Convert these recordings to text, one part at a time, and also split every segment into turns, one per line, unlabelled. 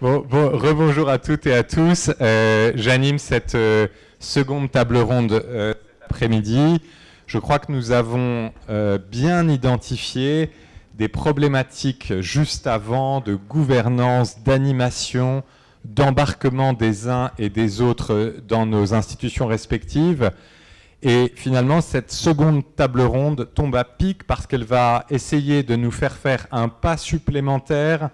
Bon, bon rebonjour à toutes et à tous. Euh, J'anime cette euh, seconde table ronde euh, après-midi. Je crois que nous avons bien identifié des problématiques juste avant de gouvernance, d'animation, d'embarquement des uns et des autres dans nos institutions respectives. Et finalement, cette seconde table ronde tombe à pic parce qu'elle va essayer de nous faire faire un pas supplémentaire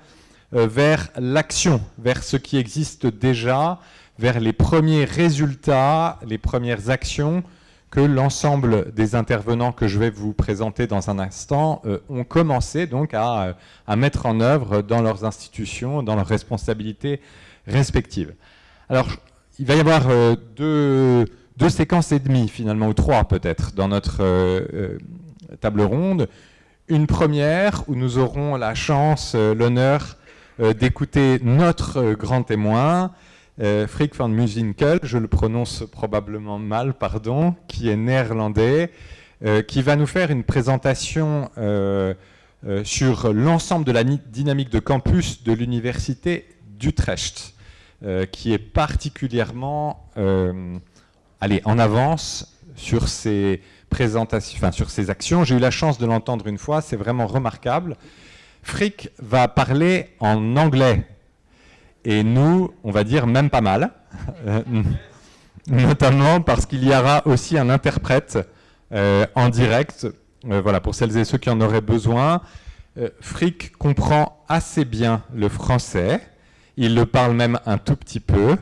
vers l'action, vers ce qui existe déjà, vers les premiers résultats, les premières actions que l'ensemble des intervenants que je vais vous présenter dans un instant euh, ont commencé donc à, mettre en œuvre dans leurs institutions, dans leurs responsabilités respectives. Alors, il va y avoir euh, deux séquences et demie finalement, ou trois peut-être, dans notre euh, euh, table ronde. Une première où nous aurons la chance, euh, l'honneur euh, d'écouter notre euh, grand témoin, euh, Frick van Musinkel, je le prononce probablement mal, pardon, qui est néerlandais, qui va nous faire une présentation sur l'ensemble de la dynamique de campus de l'université d'Utrecht, qui est particulièrement aller en avance sur ces présentations, sur ces actions. J'ai eu la chance de l'entendre une fois, c'est vraiment remarquable. Frick va parler en anglais et nous, on va dire même pas mal, notamment parce qu'il y aura aussi un interprète euh, en direct. Euh, voilà, pour celles et ceux qui en auraient besoin. Euh, Frick comprend assez bien le français. Il le parle même un tout petit peu.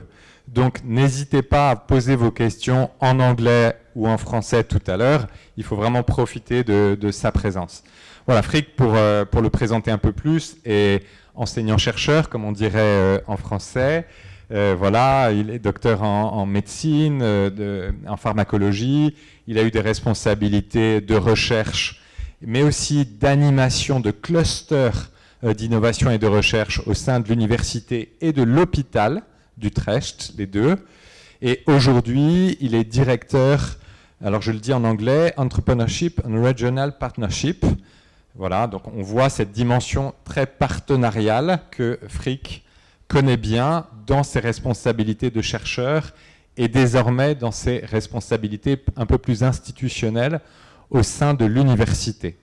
Donc n'hésitez pas à poser vos questions en anglais ou en français tout à l'heure. Il faut vraiment profiter de, sa présence. Voilà, Frick, pour, euh, pour le présenter un peu plus, est enseignant-chercheur, comme on dirait euh, en français. Euh, voilà, il est docteur en, médecine, de, en pharmacologie. Il a eu des responsabilités de recherche, mais aussi d'animation de clusters d'innovation et de recherche au sein de l'université et de l'hôpital d'Utrecht, les deux. Et aujourd'hui, il est directeur, alors je le dis en anglais, Entrepreneurship and Regional Partnership. Voilà, donc on voit cette dimension très partenariale que Frick connaît bien dans ses responsabilités de chercheur et désormais dans ses responsabilités un peu plus institutionnelles au sein de l'université.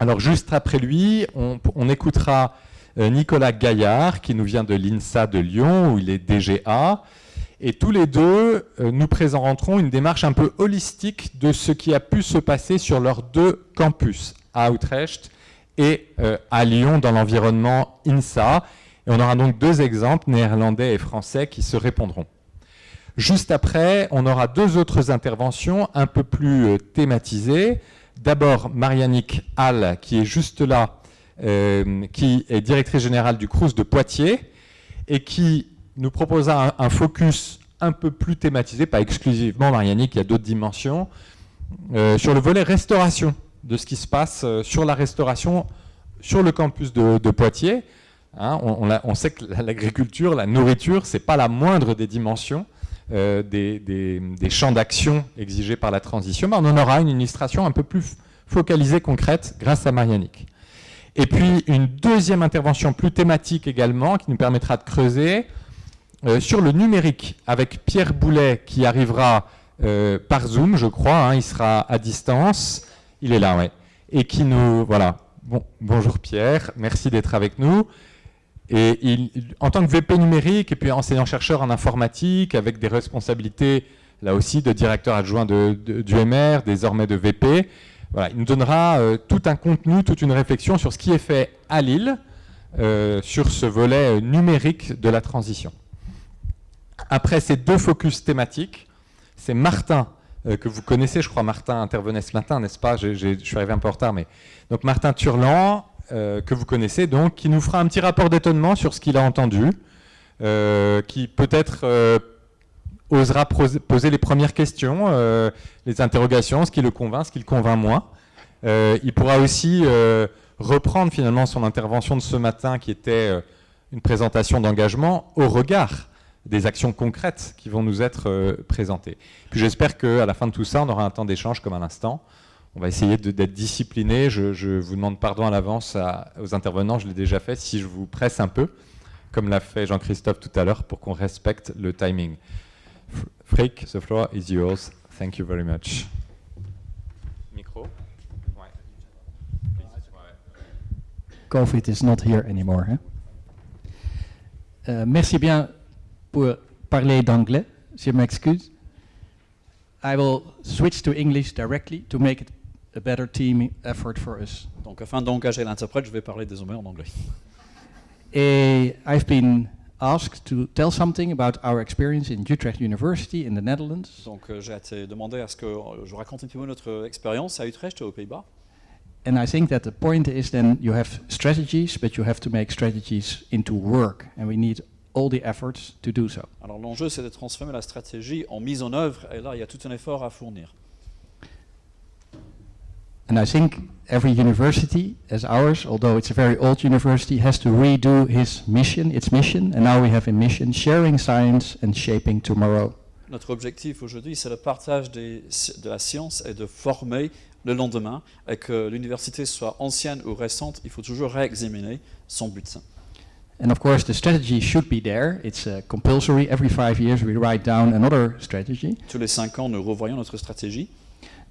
Alors juste après lui, on, écoutera euh, Nicolas Gaillard, qui nous vient de l'INSA de Lyon, où il est DGA. Et tous les deux, euh, nous présenterons une démarche un peu holistique de ce qui a pu se passer sur leurs deux campus, à Utrecht et euh, à Lyon, dans l'environnement INSA. Et on aura donc deux exemples, néerlandais et français, qui se répondront. Juste après, on aura deux autres interventions un peu plus thématisées. D'abord, Marianique Hall, qui est juste là, euh, qui est directrice générale du CRUS de Poitiers et qui nous proposera un, focus un peu plus thématisé, pas exclusivement Marianique, il y a d'autres dimensions, euh, sur le volet restauration, de ce qui se passe euh, sur la restauration sur le campus de, Poitiers. Hein, on, sait que l'agriculture, la nourriture, c'est pas la moindre des dimensions euh, des, champs d'action exigés par la transition, mais on en aura une illustration un peu plus focalisée, concrète, grâce à Marianique. Et puis une deuxième intervention plus thématique également, qui nous permettra de creuser euh, sur le numérique, avec Pierre Boulet, qui arrivera par Zoom, je crois, hein, il sera à distance, il est là, ouais, et qui nous, voilà, bon, bonjour Pierre, merci d'être avec nous. Et il, en tant que VP numérique et puis enseignant-chercheur en informatique, avec des responsabilités là aussi de directeur adjoint du MR, désormais de VP, voilà, il nous donnera euh, tout un contenu, toute une réflexion sur ce qui est fait à Lille, euh, sur ce volet euh, numérique de la transition. Après ces deux focus thématiques, c'est Martin, euh, que vous connaissez, je crois Martin intervenait ce matin, n'est-ce pas? Je suis arrivé un peu en retard, mais... Donc Martin Turlan, euh, que vous connaissez donc, qui nous fera un petit rapport d'étonnement sur ce qu'il a entendu, euh, qui peut-être euh, osera poser les premières questions, les interrogations, ce qui le convainc, ce qui le convainc moins. Il pourra aussi reprendre finalement son intervention de ce matin, qui était une présentation d'engagement au regard des actions concrètes qui vont nous être présentées. Puis j'espère qu'à la fin de tout ça, on aura un temps d'échange comme à l'instant on va essayer d'être discipliné. Je, je, vous demande pardon à l'avance aux intervenants, je l'ai déjà fait, si je vous presse un peu. comme l'a fait Jean-Christophe tout à l'heure, pour qu'on respecte le timing. Frick, the floor is yours. Thank you very much. Micro?
COVID is not here anymore. hein. Euh, merci bien pour parler d'anglais. Je m'excuse. I will switch to English directly to make it a better team effort for us.
Donc afin d'engager l'interprète, je vais parler désormais en anglais.
I've been asked to tell something about our experience in Utrecht University in the Netherlands.
Donc euh, j'ai été demandé à ce que euh, je raconte un petit peu notre expérience à Utrecht, aux Pays-Bas.
And I think that the point is then you have strategies, but you have to make strategies into work. And we need all the efforts to do so.
Alors l'enjeu, c'est de transformer la stratégie en mise en œuvre, et là, il y a tout un effort à fournir.
And I think every university, as ours, although it's a very old university, has to redo his mission, its mission. And now we have a mission sharing science and shaping tomorrow.
Notre objectif aujourd'hui, c'est le partage des- de la science et de former le lendemain, et que l'université soit ancienne ou récente, il faut toujours réexaminer son but.
And of course, the strategy should be there. It's uh, compulsory. Every five years, we write down another strategy.
Tous les cinq ans, nous revoyons notre stratégie,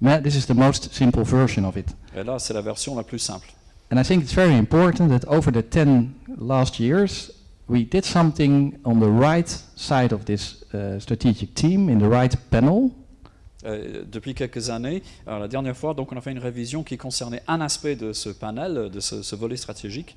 But this is the most simple version of it.
et là, c'est la version la plus simple.
And I think it's very important that over the 10 last years, we did something on the right side of this uh, strategic team, in the right panel.
Euh, depuis quelques années, alors la dernière fois, donc, on a fait une révision qui concernait un aspect de ce panel, de ce, ce volet stratégique.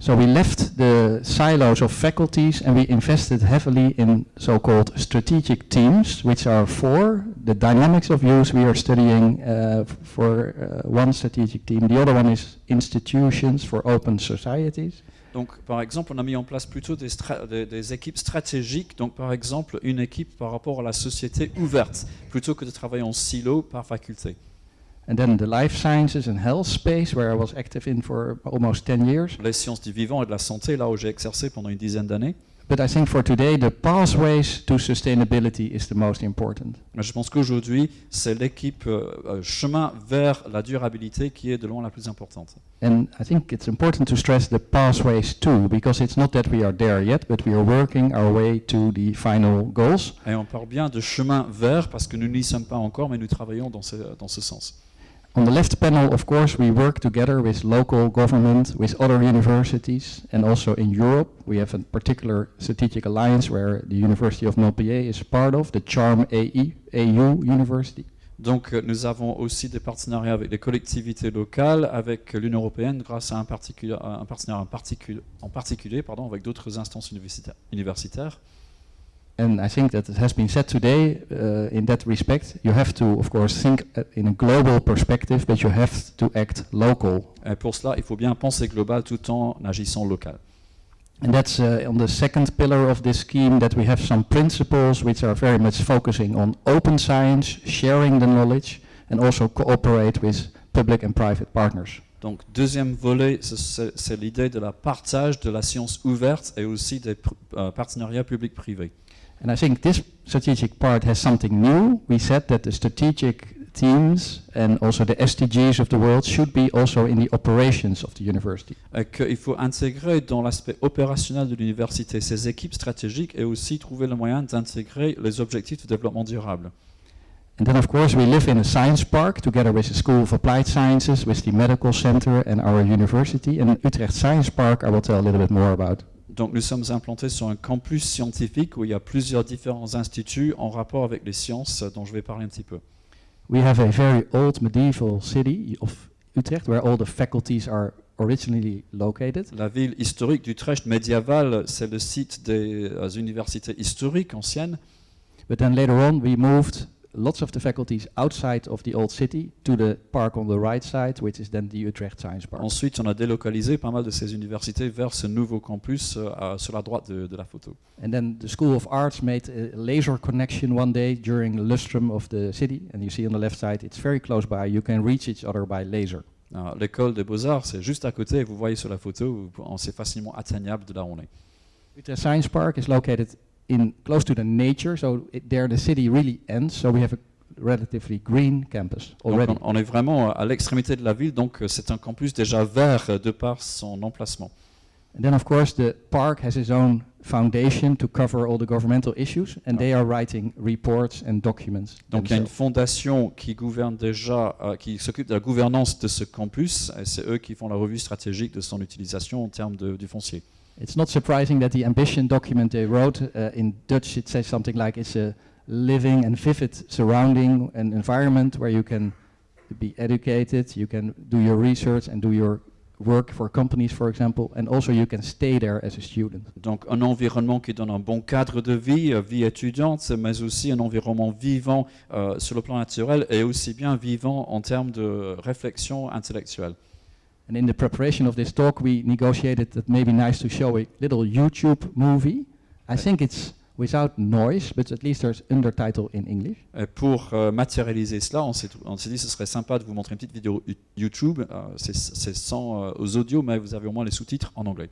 So we left the silos of faculties and we invested heavily in so-called strategic teams, which are four. The dynamics of use we are studying uh, for uh, one strategic team. The other one is institutions for open societies.
Donc, par exemple, on a mis en place plutôt des, des- des équipes stratégiques. Donc, par exemple, une équipe par rapport à la société ouverte, plutôt que de travailler en silo par faculté.
And then the life sciences and health space, where I was active in for almost 10 years.
Les sciences du vivant et de la santé, là où j'ai exercé pendant une dizaine d'années.
But I think for today, the pathways to sustainability is the most important.
Mais je pense qu'aujourd'hui, c'est l'équipe euh, euh, chemin vers la durabilité qui est de loin la plus importante.
And I think it's important to stress the pathways too, because it's not that we are there yet, but we are working our way to the final goals.
Et on parle bien de chemin vers parce que nous n'y sommes pas encore, mais nous travaillons dans ce, dans ce sens.
On the left panel, of course, we work together with local government, with other universities, and also in Europe. We have a particular strategic alliance where the University of Montpellier is part of, the Charm AE, AU University.
Donc euh, nous avons aussi des partenariats avec les collectivités locales, avec l'Union européenne, grâce à un, particuli- un partenariat en, en particulier pardon, avec d'autres instances universita- universitaires.
And I think that it has been said today, uh, in that respect, you have to, of course, think uh, in a global perspective, but you have to act local.
Et pour cela, il faut bien penser global tout en agissant local.
And that's uh, on the second pillar of this scheme that we have some principles which are very much focusing on open science, sharing the knowledge, and also cooperate with public and private partners.
Donc deuxième volet, ce- c'est l'idée de la partage de la science ouverte et aussi des euh, partenariats publics-privés.
And I think this strategic part has something new. We said that the strategic teams and also the SDGs of the world should be also in the operations of the university.
Euh, et qu'il faut intégrer dans l'aspect opérationnel de l'université ces équipes stratégiques et aussi trouver le moyen d'intégrer les objectifs de développement durable.
And then, of course, we live in a science park together with the School of Applied Sciences, with the Medical Center, and our university. And Utrecht Science Park, I will tell a little bit more about.
Donc nous sommes implantés sur un campus scientifique où il y a plusieurs différents instituts en rapport avec les sciences dont je vais parler un petit peu.
We have a very old medieval city of Utrecht where all the faculties are originally located.
La ville historique d'Utrecht médiévale, c'est le site des euh, universités historiques anciennes.
But then later on, we moved lots of the faculties outside of the old city to the park on the right side, which is then the Utrecht Science Park.
Ensuite, on a délocalisé pas mal de ces universités vers ce nouveau campus euh, sur la droite de, de la photo.
And then the School of Arts made a laser connection one day during the lustrum of the city. And you see on the left side, it's very close by. You can reach each other by laser.
L'école des beaux-arts, c'est juste à côté, et vous voyez sur la photo, c'est facilement atteignable de là où on est.
Utrecht Science Park is located in close to the nature, so it, there the city really ends. So we have a relatively green campus
Donc,
already.
on, on est vraiment à l'extrémité de la ville, donc euh, c'est un campus déjà vert euh, de par son emplacement.
And then, of course, the park has its own foundation to cover all the governmental issues, and they are writing reports and documents.
Donc il y a une fondation qui gouverne déjà, euh, qui s'occupe de la gouvernance de ce campus, et c'est eux qui font la revue stratégique de son utilisation en termes de- du foncier.
It's not surprising that the ambition document they wrote uh, in Dutch it says something like it's a living and vivid surrounding and environment where you can be educated, you can do your research and do your work for companies, for example, and also you can stay there as a student.
Donc un environnement qui donne un bon cadre de vie, euh, vie étudiante, mais aussi un environnement vivant euh, sur le plan naturel et aussi bien vivant en termes de réflexion intellectuelle.
And in the preparation of this talk, we negotiated that maybe nice to show a little YouTube movie. I think it's without noise, but at least there's undertitle in English.
Et pour euh, matérialiser cela, on s'est dit ce serait sympa de vous montrer une petite vidéo YouTube. euh, c'est sans euh, mais vous avez au moins les sous-titres en anglais.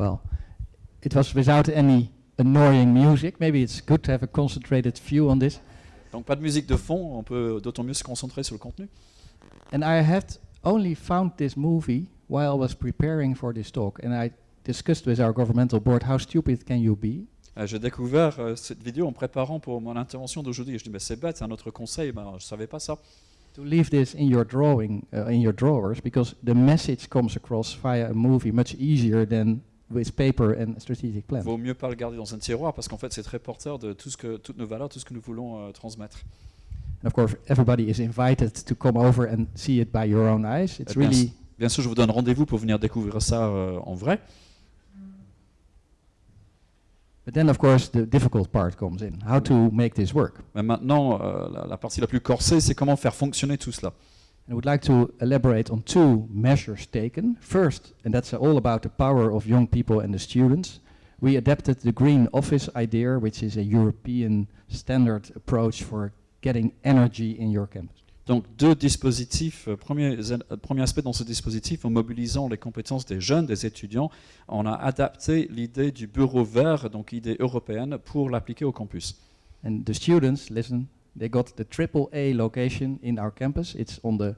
Well, it was without any annoying music. Maybe it's good to have a concentrated view on this.
Donc pas de musique de fond, on peut d'autant mieux se concentrer sur le contenu.
And I had only found this movie while I was preparing for this talk, and I discussed with our governmental board how stupid can you be?
Euh, J'ai découvert euh, cette vidéo en préparant pour mon intervention d'aujourd'hui. Je dis, mais c'est bête, c'est un autre conseil, ben, je savais pas ça.
To leave this in your drawing, uh, in your drawers, because the message comes across via a movie much easier than with paper and strategic plan.
Vaut mieux pas le garder dans un tiroir parce qu'en fait, c'est très porteur de tout ce que, toutes nos valeurs, tout ce que nous voulons euh, transmettre.
And of course, everybody is invited to come over and see it by your own eyes. It's
Eh bien,
really
Bien sûr, je vous donne rendez-vous pour venir découvrir ça euh, en vrai.
But then, of course, the difficult part comes in: how to make this work?
Mais maintenant, euh, la, la partie la plus corsée, c'est comment faire fonctionner tout cela.
And I would like to elaborate on two measures taken. First, and that's all about the power of young people and the students. We adapted the green office idea, which is a European standard approach for getting energy in your campus.
Donc deux dispositifs. Euh, Premier, euh, premier aspect dans ce dispositif, en mobilisant les compétences des jeunes, des étudiants, on a adapté l'idée du bureau vert, donc idée européenne, pour l'appliquer au campus.
And the students, listen, they got the triple A location in our campus. It's on the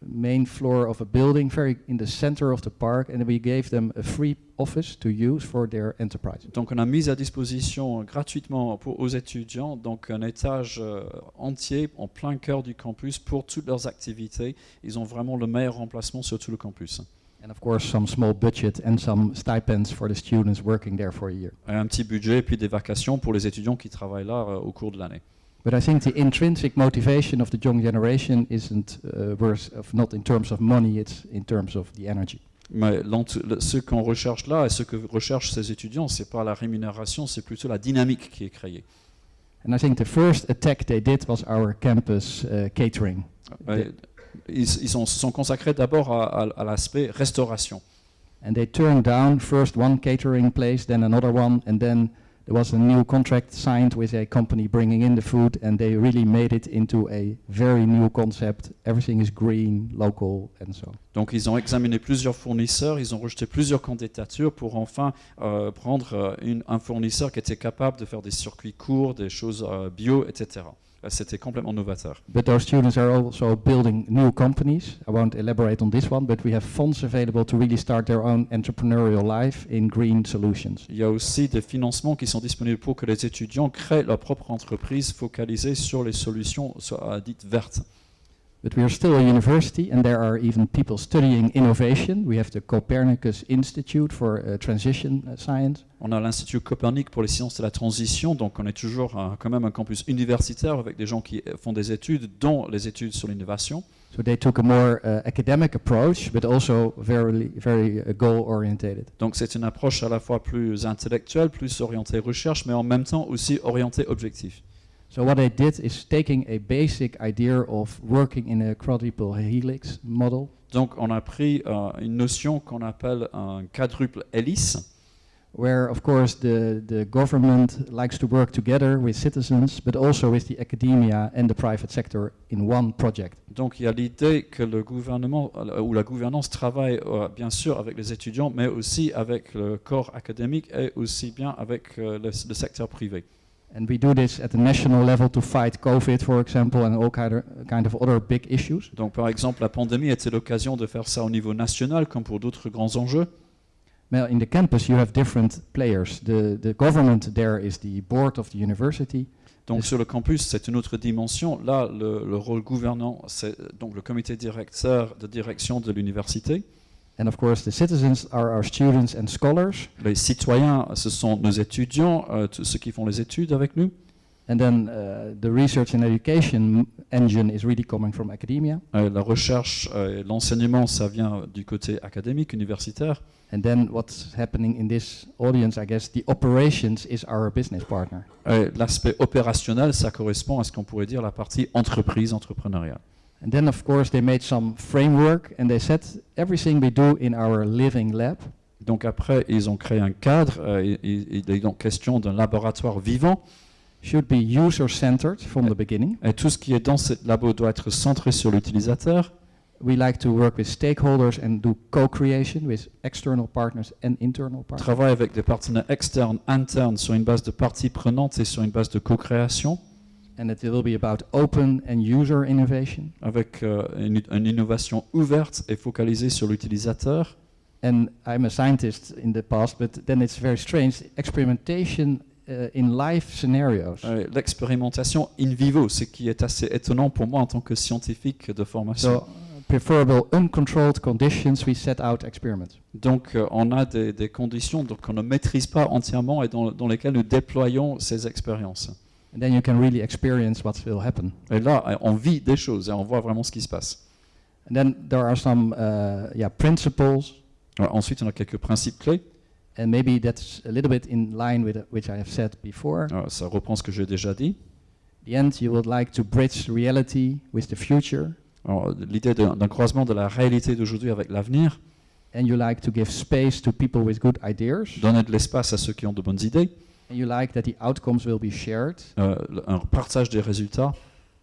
main floor of a building, very in the center of the park, and we gave them a free office to use for their enterprise.
Donc on a mis à disposition euh, gratuitement pour, aux étudiants donc un étage euh, entier en plein cœur du campus pour toutes leurs activités. Ils ont vraiment le meilleur remplacement sur tout le campus.
And of course, some small budget and some stipends for the students working there for a year.
Et un petit budget et puis des vacations pour les étudiants qui travaillent là euh, au cours de l'année.
But I think the intrinsic motivation of the young generation isn't uh, worse of not in terms of money, it's in terms of the energy.
Mais ce qu'on recherche là et ce que recherchent ces étudiants, c'est pas la rémunération, c'est plutôt la dynamique qui est créée.
And I think the first attack they did was our campus uh, catering.
Ils ils sont, se sont consacrés d'abord à, à- à l'aspect restauration.
And they turned down first one catering place, then another one, and then there was a new contract signed with a company bringing in the food, and they really made it into a very new concept. Everything is green, local, and so on.
Donc ils ont examiné plusieurs fournisseurs, ils ont rejeté plusieurs candidatures pour enfin euh, prendre euh, une- un fournisseur qui était capable de faire des circuits courts, des choses euh, bio, etc. Euh, C'était complètement novateur.
But those students are also building new companies. I won't elaborate on this one, but we have funds available to really start their own entrepreneurial life in green solutions.
Il y a aussi des financements qui sont disponibles pour que les étudiants créent leur propre entreprise focalisée sur les solutions euh, dites vertes.
But we are still a university, and there are even people studying innovation. We have the Copernicus Institute for uh, Transition uh, Science.
On a l'Institut Copernic pour les sciences de la transition, donc on est toujours euh, quand même un campus universitaire avec des gens qui euh, font des études, dont les études sur l'innovation.
So they took a more uh, academic approach, but also very, very uh, goal orientated.
Donc c'est une approche à la fois plus intellectuelle, plus orientée recherche, mais en même temps aussi orientée objectif.
So what they did is taking a basic idea of working in a quadruple helix model,
Donc on a pris euh, une notion qu'on appelle un quadruple hélice,
where of course the, the government likes to work together with citizens, but also with the academia and the private sector in one project.
Donc il y a l'idée que le gouvernement euh, ou la gouvernance travaille euh, bien sûr avec les étudiants, mais aussi avec le corps académique et aussi bien avec euh, le, le secteur privé.
And we do this at the national level to fight COVID, for example, and all kind of, kind of other big issues.
Donc par exemple, la pandémie était l'occasion de faire ça au niveau national comme pour d'autres grands enjeux.
Well, in the campus, you have different players. The, the government there is the board of the university.
Donc
Est-ce-
sur le campus, c'est une autre dimension. Là, le, le rôle gouvernant, c'est donc le comité directeur de direction de l'université.
And of course, the citizens are our students and scholars.
Les citoyens, ce sont nos étudiants, euh, tous ceux qui font les études avec nous.
And then uh, the research and education engine is really coming from academia.
Euh, la recherche euh, et l'enseignement, ça vient du côté académique, universitaire.
And then what's happening in this audience, I guess, the operations is our business partner.
L'aspect opérationnel, ça correspond à ce qu'on pourrait dire la partie entreprise, entrepreneuriale.
And then, of course, they made some framework and they said everything we do in our living lab
Donc après, ils ont créé un cadre. euh, et- et- il est donc question d'un laboratoire vivant.
should be user-centered from the beginning.
Et tout ce qui est dans ce labo doit être centré sur l'utilisateur.
We like to work with stakeholders and do co-creation with external partners and internal partners.
Travaille avec des partenaires externes, internes, sur une base de parties prenantes et sur une base de co-création.
And it will be about open and user innovation.
avec euh, une, une innovation ouverte et focalisée sur l'utilisateur.
And I'm a scientist in the past, but then it's very strange. Experimentation uh, in live scenarios.
Euh, L'expérimentation in vivo, ce qui est assez étonnant pour moi en tant que scientifique de formation.
So, preferable uncontrolled conditions, we set out experiments.
Donc euh, on a des, des conditions qu'on ne maîtrise pas entièrement et dans, dans lesquelles nous déployons ces expériences.
And then you can really experience what will happen.
Et là, on vit des choses et on voit vraiment ce qui se passe.
And then there are some uh, yeah, principles.
Alors, ensuite, on a quelques principes clés.
And maybe that's a little bit in line with which I have said before.
Euh, ça reprend ce que j'ai déjà dit.
the end, you would like to bridge reality with the future,
Alors, L'idée d'un croisement de la réalité d'aujourd'hui avec l'avenir,
and you like to give space to people with good ideas,
donner de l'espace à ceux qui ont de bonnes idées,
you like that the outcomes will be shared,
euh, le- un partage des résultats,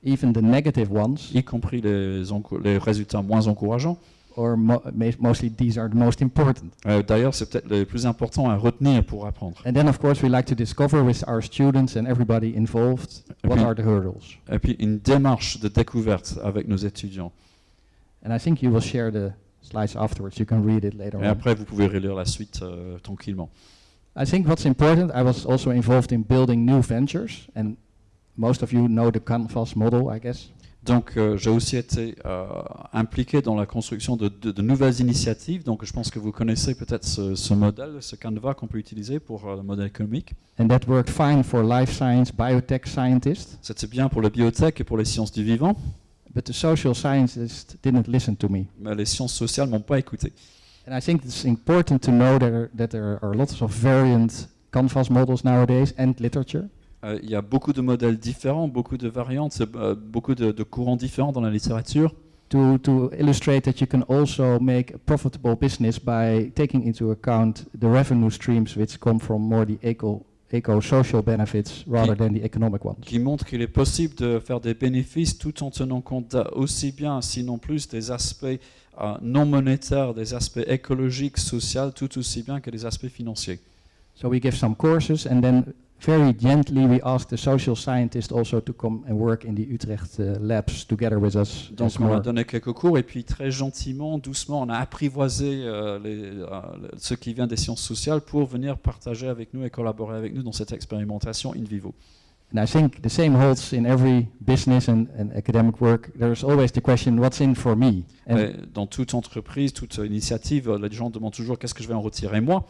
even the negative ones,
y compris les, les résultats moins encourageants.
or mo- mostly these are the most important.
Euh, D'ailleurs, c'est peut-être les plus importants à retenir pour apprendre.
And then, of course, we like to discover with our students and everybody involved
Et
what
puis-
are the hurdles.
Et puis une démarche de découverte avec nos étudiants.
And I think you will share the slides afterwards. You can read it later
Et
on.
après, vous pouvez relire la suite euh, tranquillement.
I think what's important, I was also involved in building new ventures, and most of you know the Canvas model, I guess.
Donc, euh, j'ai aussi été euh, impliqué dans la construction de, de- de nouvelles initiatives. Donc, je pense que vous connaissez peut-être ce, ce modèle, ce canevas qu'on peut utiliser pour euh, le modèle économique.
And that worked fine for life science, biotech scientists,
C'était bien pour la biotech et pour les sciences du vivant,
but the social scientists didn't listen to me.
mais les sciences sociales m'ont pas écouté.
And I think it's important to know that there, that there are lots of variant Canvas models nowadays and literature.
Euh, il y a beaucoup de modèles différents, beaucoup de variantes, euh, beaucoup de, de courants différents dans la littérature.
To, to illustrate that you can also make a profitable business by taking into account the revenue streams which come from more the eco, eco-social benefits rather than the economic ones.
qui montre qu'il est possible de faire des bénéfices tout en tenant compte aussi bien, sinon plus, des aspects euh, non monétaires, des aspects écologiques, sociaux, tout aussi bien que des aspects financiers.
So we give some courses and then very gently we ask the social scientists also to come and work in the Utrecht uh, labs together with us.
Donc on a donné quelques cours et puis très gentiment, doucement, on a apprivoisé euh, les, euh, ceux qui viennent des sciences sociales pour venir partager avec nous et collaborer avec nous dans cette expérimentation in vivo.
And I think the same holds in every business and, and academic work. There's always the question, what's in for me? And
dans toute entreprise, toute initiative, euh, les gens demandent toujours qu'est-ce que je vais en retirer moi?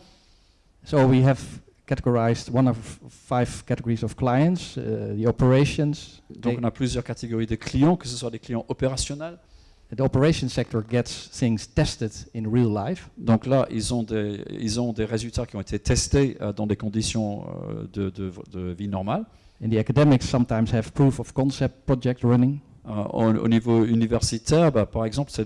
so we have categorized one of five categories of clients, uh, the operations.
Donc on a plusieurs catégories de clients, que ce soit des clients opérationnels.
the operations sector gets things tested in real life.
Donc là, ils ont des, ils ont des résultats qui ont été testés euh, dans des conditions euh, de, de- de vie normale.
In the academics, sometimes have proof of concept project running.
Euh, au, au niveau universitaire, bah, par exemple, c'est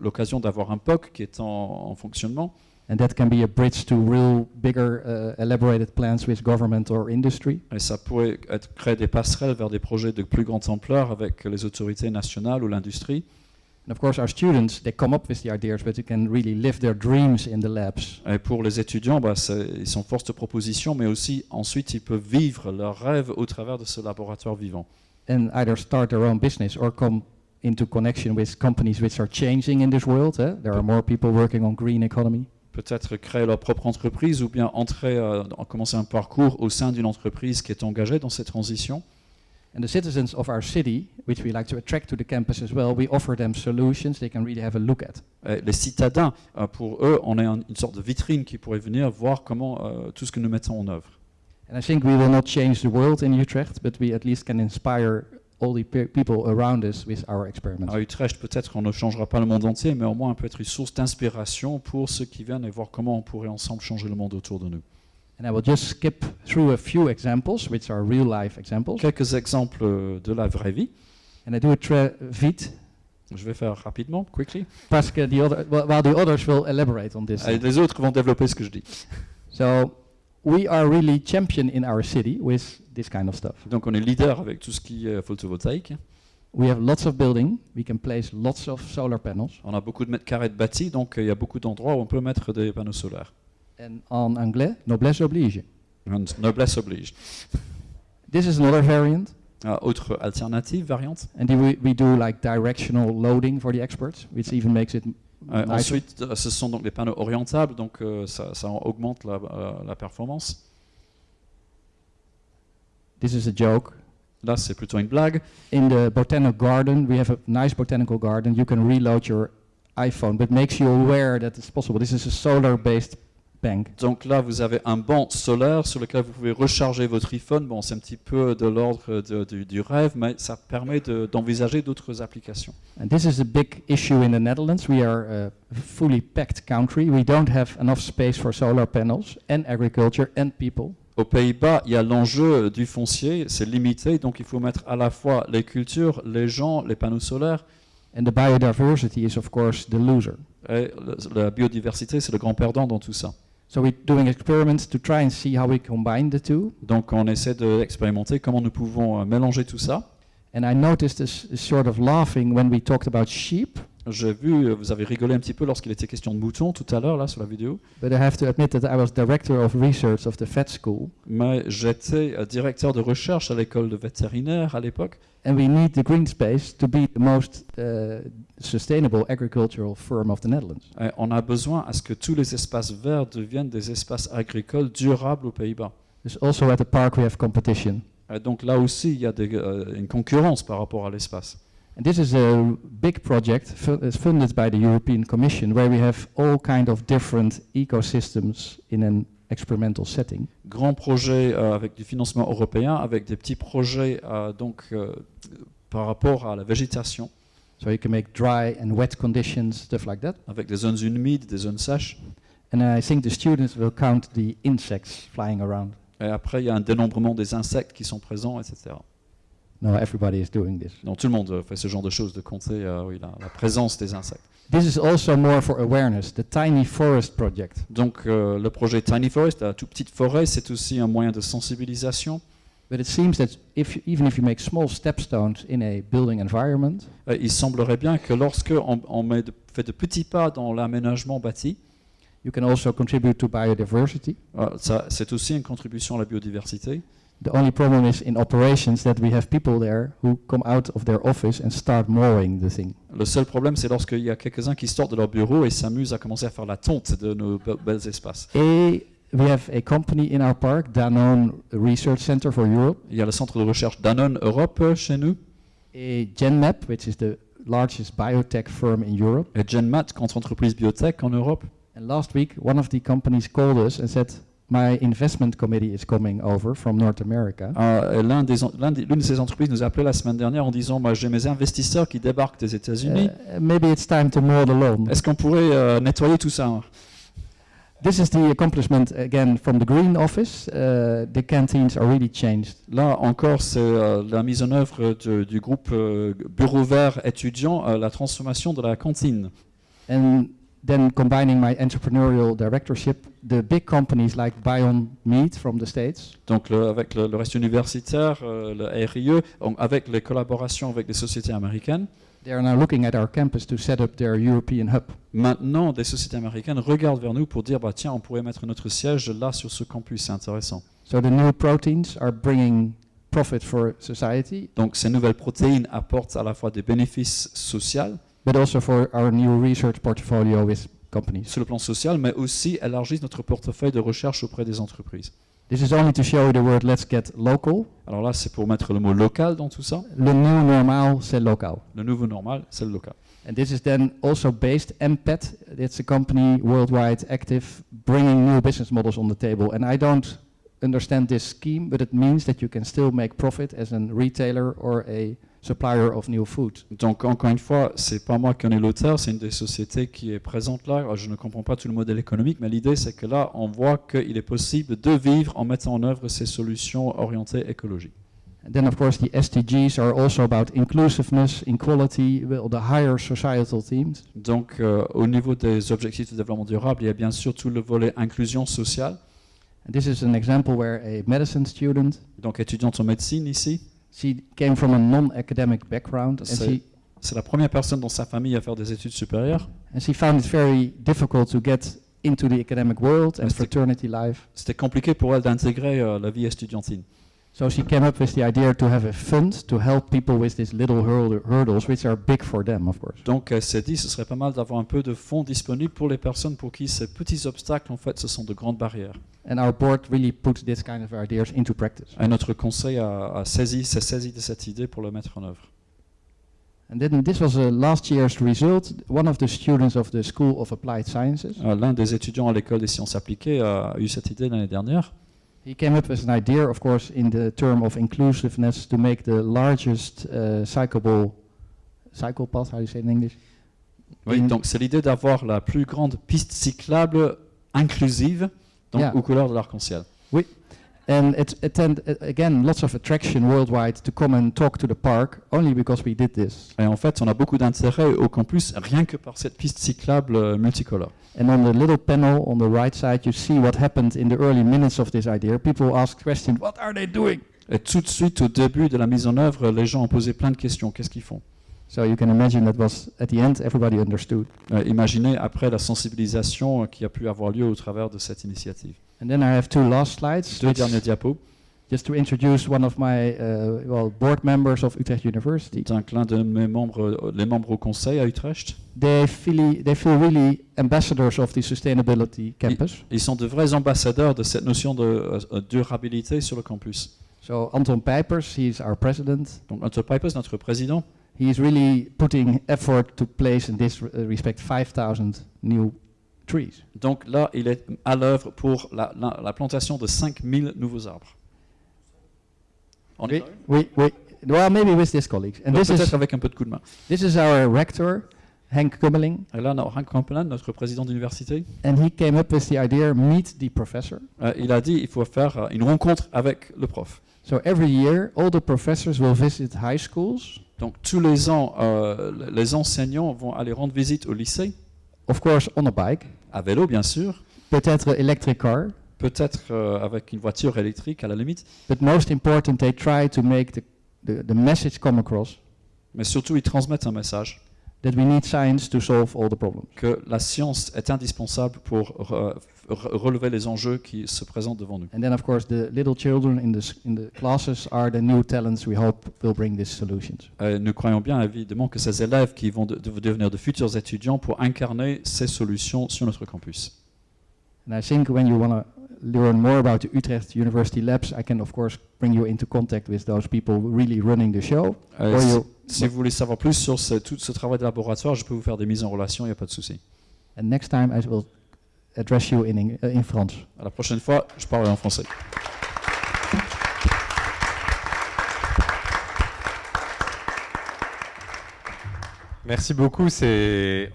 l'occasion d'avoir un POC qui est en, en fonctionnement.
And that can be a bridge to real bigger uh, elaborated plans with government or industry.
Et ça pourrait être, créer des passerelles vers des projets de plus grande ampleur avec les autorités nationales ou l'industrie.
And of course, our students, they come up with the ideas, but they can really live their dreams in the labs.
Et pour les étudiants, bah, ils sont force de proposition, mais aussi ensuite ils peuvent vivre leurs rêves au travers de ce laboratoire vivant.
And either start their own business or come into connection with companies which are changing in this world. eh? There are more people working on green economy.
Peut-être créer leur propre entreprise ou bien entrer, euh, commencer un parcours au sein d'une entreprise qui est engagée dans cette transition.
And the citizens of our city, which we like to attract to the campus as well, we offer them solutions they can really have a look at.
Et les citadins, euh, pour eux, on est un- une sorte de vitrine qui pourrait venir voir comment euh, tout ce que nous mettons en œuvre.
And I think we will not change the world in Utrecht, but we at least can inspire all the pe- people around us with our experiments.
À Utrecht, peut-être on ne changera pas le monde entier, mais au moins on peut être une source d'inspiration pour ceux qui viennent et voir comment on pourrait ensemble changer le monde autour de nous.
And I will just skip through a few examples, which are real life examples.
Quelques exemples euh, de la vraie vie.
And I do it tra- vite,
Je vais faire rapidement, quickly.
parce que the other, well, while the others will elaborate on this.
Et les autres vont développer ce que je dis.
So we are really champion in our city with this kind of stuff.
Donc on est leader avec tout ce qui est photovoltaïque.
We have lots of building. We can place lots of solar panels.
On a beaucoup de mètres carrés de bâtis, donc euh, il y a beaucoup d'endroits où on peut mettre des panneaux solaires.
And en anglais, noblesse oblige.
And noblesse oblige.
This is another variant.
Ah, autre alternative, variante.
And we, we do like directional loading for the experts, which even makes it
Euh, ensuite, euh, ce sont donc les panneaux orientables, donc euh, ça, ça augmente la, euh, la performance.
This is a joke.
Là, c'est plutôt une blague.
In the botanical garden, we have a nice botanical garden. You can reload your iPhone, but makes you aware that it's possible. This is a solar-based bank.
Donc là, vous avez un banc solaire sur lequel vous pouvez recharger votre iPhone. Bon, c'est un petit peu de l'ordre de- du, du rêve, mais ça permet de- d'envisager d'autres applications.
And this is a big issue in the Netherlands. We are a fully packed country. We don't have enough space for solar panels and agriculture and people.
Aux Pays-Bas, il y a l'enjeu du foncier, c'est limité, donc il faut mettre à la fois les cultures, les gens, les panneaux solaires,
And the biodiversity is, of course, the loser.
et la biodiversité, c'est le grand perdant dans tout ça.
So we're doing experiments to try and see how we combine the two.
Donc on essaie d'expérimenter comment nous pouvons euh, mélanger tout ça.
And I noticed this this sort of laughing when we talked about sheep.
J'ai vu, euh, vous avez rigolé un petit peu lorsqu'il était question de moutons tout à l'heure, là, sur la vidéo.
But I have to admit that I was director of research of the vet school,
Mais j'étais euh, directeur de recherche à l'école de vétérinaire à l'époque.
and we need the green space to be the most uh, sustainable agricultural firm of the Netherlands.
Et on a besoin à ce que tous les espaces verts deviennent des espaces agricoles durables aux Pays-Bas.
There's also at the park we have competition.
Et donc là aussi, il y a des, euh, une concurrence par rapport à l'espace.
And this is a big project is funded by the European Commission, where we have all kind of different ecosystems in an experimental setting.
Grand projet euh, avec du financement européen, avec des petits projets euh, donc, euh, par rapport à la végétation,
So you can make dry and wet conditions, stuff like that.
avec des zones humides, des zones sèches.
And I think the students will count the insects flying around.
Et après, il y a un dénombrement des insectes qui sont présents, etc.
No, everybody is doing this.
Donc tout le monde euh, fait ce genre de choses, de compter euh, oui, la, la présence des insectes.
This is also more for awareness, the Tiny Forest Project.
Donc euh, le projet Tiny Forest, la toute petite forêt, c'est aussi un moyen de sensibilisation.
But it seems that if you, even if you make small stepstones in a building environment,
Euh, il semblerait bien que lorsque on, on met de- fait de petits pas dans l'aménagement bâti,
you can also contribute to biodiversity.
euh, ça, c'est aussi une contribution à la biodiversité.
The only problem is in operations that we have people there who come out of their office and start mowing the thing.
Le seul problème, c'est lorsqu'il y a quelques-uns qui sortent de leur bureau et s'amusent à commencer à faire la tonte de nos be- belles espaces.
A, we have a company in our park, Danone Research Center for Europe,
Il y a le centre de recherche Danone Europe euh, chez nous,
a GenMap, which is the largest biotech firm in Europe.
et GenMat, grande entreprise biotech en Europe.
And last week, one of the companies called us and said, "My investment committee is coming over from North America,
des- L'une de ces entreprises nous a appelé la semaine dernière en disant Moi, J'ai mes investisseurs qui débarquent des États-Unis.
Uh, maybe it's time to mow the lawn."
Est-ce qu'on pourrait euh, nettoyer tout ça?
This is the accomplishment again from the Green Office. Uh, the canteens are really changed.
Là encore, c'est euh, la mise en œuvre de- du groupe euh, Bureau Vert étudiant, euh, la transformation de la cantine.
And then combining my entrepreneurial directorship, the big companies like Bion Meat from the States,
Donc le- avec le, le reste universitaire, euh, le RIE, on- avec les collaborations avec des sociétés américaines,
they are now looking at our campus to set up their European hub.
maintenant des sociétés américaines regardent vers nous pour dire bah, tiens, on pourrait mettre notre siège là sur ce campus, c'est intéressant.
So the new proteins are bringing profit for society,
Donc ces nouvelles protéines apportent à la fois des bénéfices sociaux
but also for our new research portfolio with companies.
sur le plan social, mais aussi élargissent notre portefeuille de recherche auprès des entreprises.
This is only to show you the word let's get local.
Alors là, c'est pour mettre le mot local dans tout ça.
Le new normal, c'est local.
Le nouveau normal, c'est le local.
And this is then also based, MPET, it's a company worldwide active, bringing new business models on the table. And I don't understand this scheme, but it means that you can still make profit as a retailer or a supplier of new food.
Donc encore une fois, c'est pas moi qui en ai l'auteur, c'est une des sociétés qui est présente là. Je ne comprends pas tout le modèle économique, mais l'idée c'est que là, on voit qu'il est possible de vivre en mettant en œuvre ces solutions orientées écologiques.
And then, of course, the SDGs are also about inclusiveness, equality, well, the higher societal themes.
Donc euh, au niveau des objectifs de développement durable, il y a bien sûr tout le volet inclusion sociale.
And this is an example where a medicine student,
Donc étudiante en médecine ici,
she came from a non-academic background, and
C'est-
she
c'est la première personne dans sa famille à faire des études supérieures.
And she found it very difficult to get into the academic world and fraternity life.
C'était compliqué pour elle d'intégrer euh, la vie estudiantine.
So she came up with the idea to have a fund to help people with these little hurdles, which are big for them, of course.
Donc elle s'est dit ce serait pas mal d'avoir un peu de fonds disponibles pour les personnes pour qui ces petits obstacles en fait ce sont de grandes barrières.
And our board really put this kind of ideas into practice.
Et notre conseil a, a saisi, s'est saisi de cette idée pour le mettre en œuvre.
And then this was a last year's result. One of the students of the School of Applied Sciences,
Euh, L'un des étudiants à l'école des sciences appliquées a eu cette idée l'année dernière.
He came up with an idea, of course, in the term of inclusiveness, to make the largest uh, cyclable cycle path. How do you say it in English?
Oui,
In-
donc c'est l'idée d'avoir la plus grande piste cyclable inclusive donc,
Yeah.
aux couleurs de l'arc-en-ciel.
And it attend again lots of attraction worldwide to come and talk to the park only because we did this.
Et en fait, on a beaucoup d'intérêt au campus rien que par cette piste cyclable euh, multicolore.
And on the little panel on the right side, you see what happened in the early minutes of this idea. People asked questions, what are they doing?
Et tout de suite, au début de la mise en œuvre, les gens ont posé plein de questions. Qu'est-ce qu'ils font?
So you can imagine that was at the end everybody understood.
Euh, Imaginez après la sensibilisation euh, qui a pu avoir lieu au travers de cette initiative.
And then I have two last slides,
Deux derniers diapos.
just to introduce one of my uh, well board members of Utrecht University.
C'est un clin de mes membres, les membres au conseil à Utrecht.
They feel they feel really ambassadors of the sustainability campus.
Ils sont de vrais ambassadeurs de cette notion de euh, durabilité sur le campus.
So Anton Pijpers, he's our president.
Donc, Hunter Pipers, notre président,
He is really putting effort to place in this uh, respect 5,000 new trees.
donc là, il est à l'œuvre pour la, la- la plantation de 5000 nouveaux arbres. On va
we, we, well, maybe with this colleagues. And
Donc,
this is,
avec un peu de coup de main.
this is our rector, Henk Kummeling,
Et là, a Hank Kampelan, notre président d'université.
and he came up with the idea, meet the professor.
Euh, il a dit il faut faire euh, une rencontre avec le prof.
So every year, all the professors will visit high schools,
Donc tous les ans, euh, les enseignants vont aller rendre visite au lycée,
of course on a bike,
à vélo bien sûr,
peut-être electric car,
peut-être euh, avec une voiture électrique à la limite,
but most important, they try to make the, the, the message come across.
Mais surtout ils transmettent un message
that we need science to solve all the problems.
que la science est indispensable pour re- re- relever les enjeux qui se présentent devant nous.
And then, of course, the little children in the, in the classes are the new talents we hope will bring these solutions.
Euh, nous croyons bien évidemment que ces élèves qui vont de- de- devenir de futurs étudiants pour incarner ces solutions sur notre campus.
And I think when you want to learn more about the Utrecht University labs, I can, of course, bring you into contact with those people really running the show.
Euh,
Or
si,
you,
si vous voulez savoir plus sur ce- tout ce travail de laboratoire, je peux vous faire des mises en relation, il n'y a pas de souci.
and next time I will address you in, uh, in France.
À la prochaine fois, je parlerai en français.
Merci beaucoup. C'est,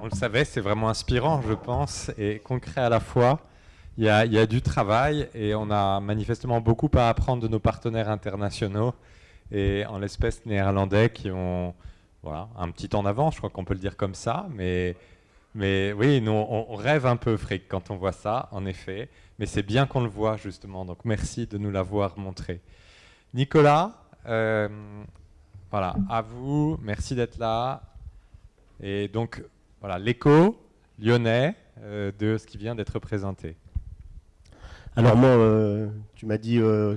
on le savait, c'est vraiment inspirant, je pense, et concret à la fois. Il y, a, du travail et on a manifestement beaucoup à apprendre de nos partenaires internationaux et en l'espèce néerlandais qui ont voilà, un petit temps d'avance, je crois qu'on peut le dire comme ça. Mais, oui, nous, on, on rêve un peu, Frick, quand on voit ça, en effet. Mais c'est bien qu'on le voit, justement. Donc merci de nous l'avoir montré. Nicolas, euh, voilà, à vous, merci d'être là. Et donc, voilà, l'écho lyonnais euh, de ce qui vient d'être présenté.
Alors moi, euh, tu m'as dit euh,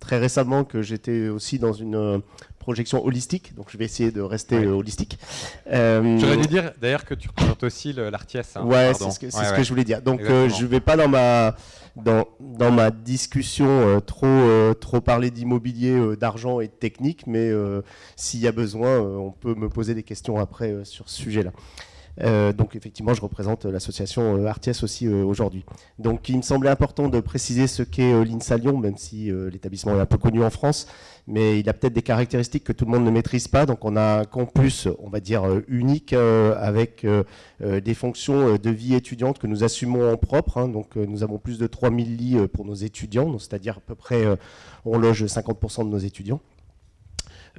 très récemment que j'étais aussi dans une euh, projection holistique, donc je vais essayer de rester
Ouais.
euh, holistique. Euh,
J'aurais dû dire d'ailleurs que tu représentes aussi l'Artiès. hein,
ouais, c'est ce que,
Ouais,
ce que je voulais dire. Donc je vais pas dans ma dans, dans ma discussion euh, trop euh, trop parler d'immobilier, euh, d'argent et de technique, mais euh, s'il y a besoin, on peut me poser des questions après sur ce sujet-là. Euh, donc effectivement, je représente euh, l'association euh, Artiès aussi aujourd'hui. Donc il me semblait important de préciser ce qu'est l'INSA Lyon, même si l'établissement est un peu connu en France, mais il a peut-être des caractéristiques que tout le monde ne maîtrise pas. Donc on a un campus, on va dire, unique avec des fonctions de vie étudiante que nous assumons en propre. hein. Donc nous avons plus de 3000 lits pour nos étudiants, c'est-à-dire à peu près, on loge 50% de nos étudiants.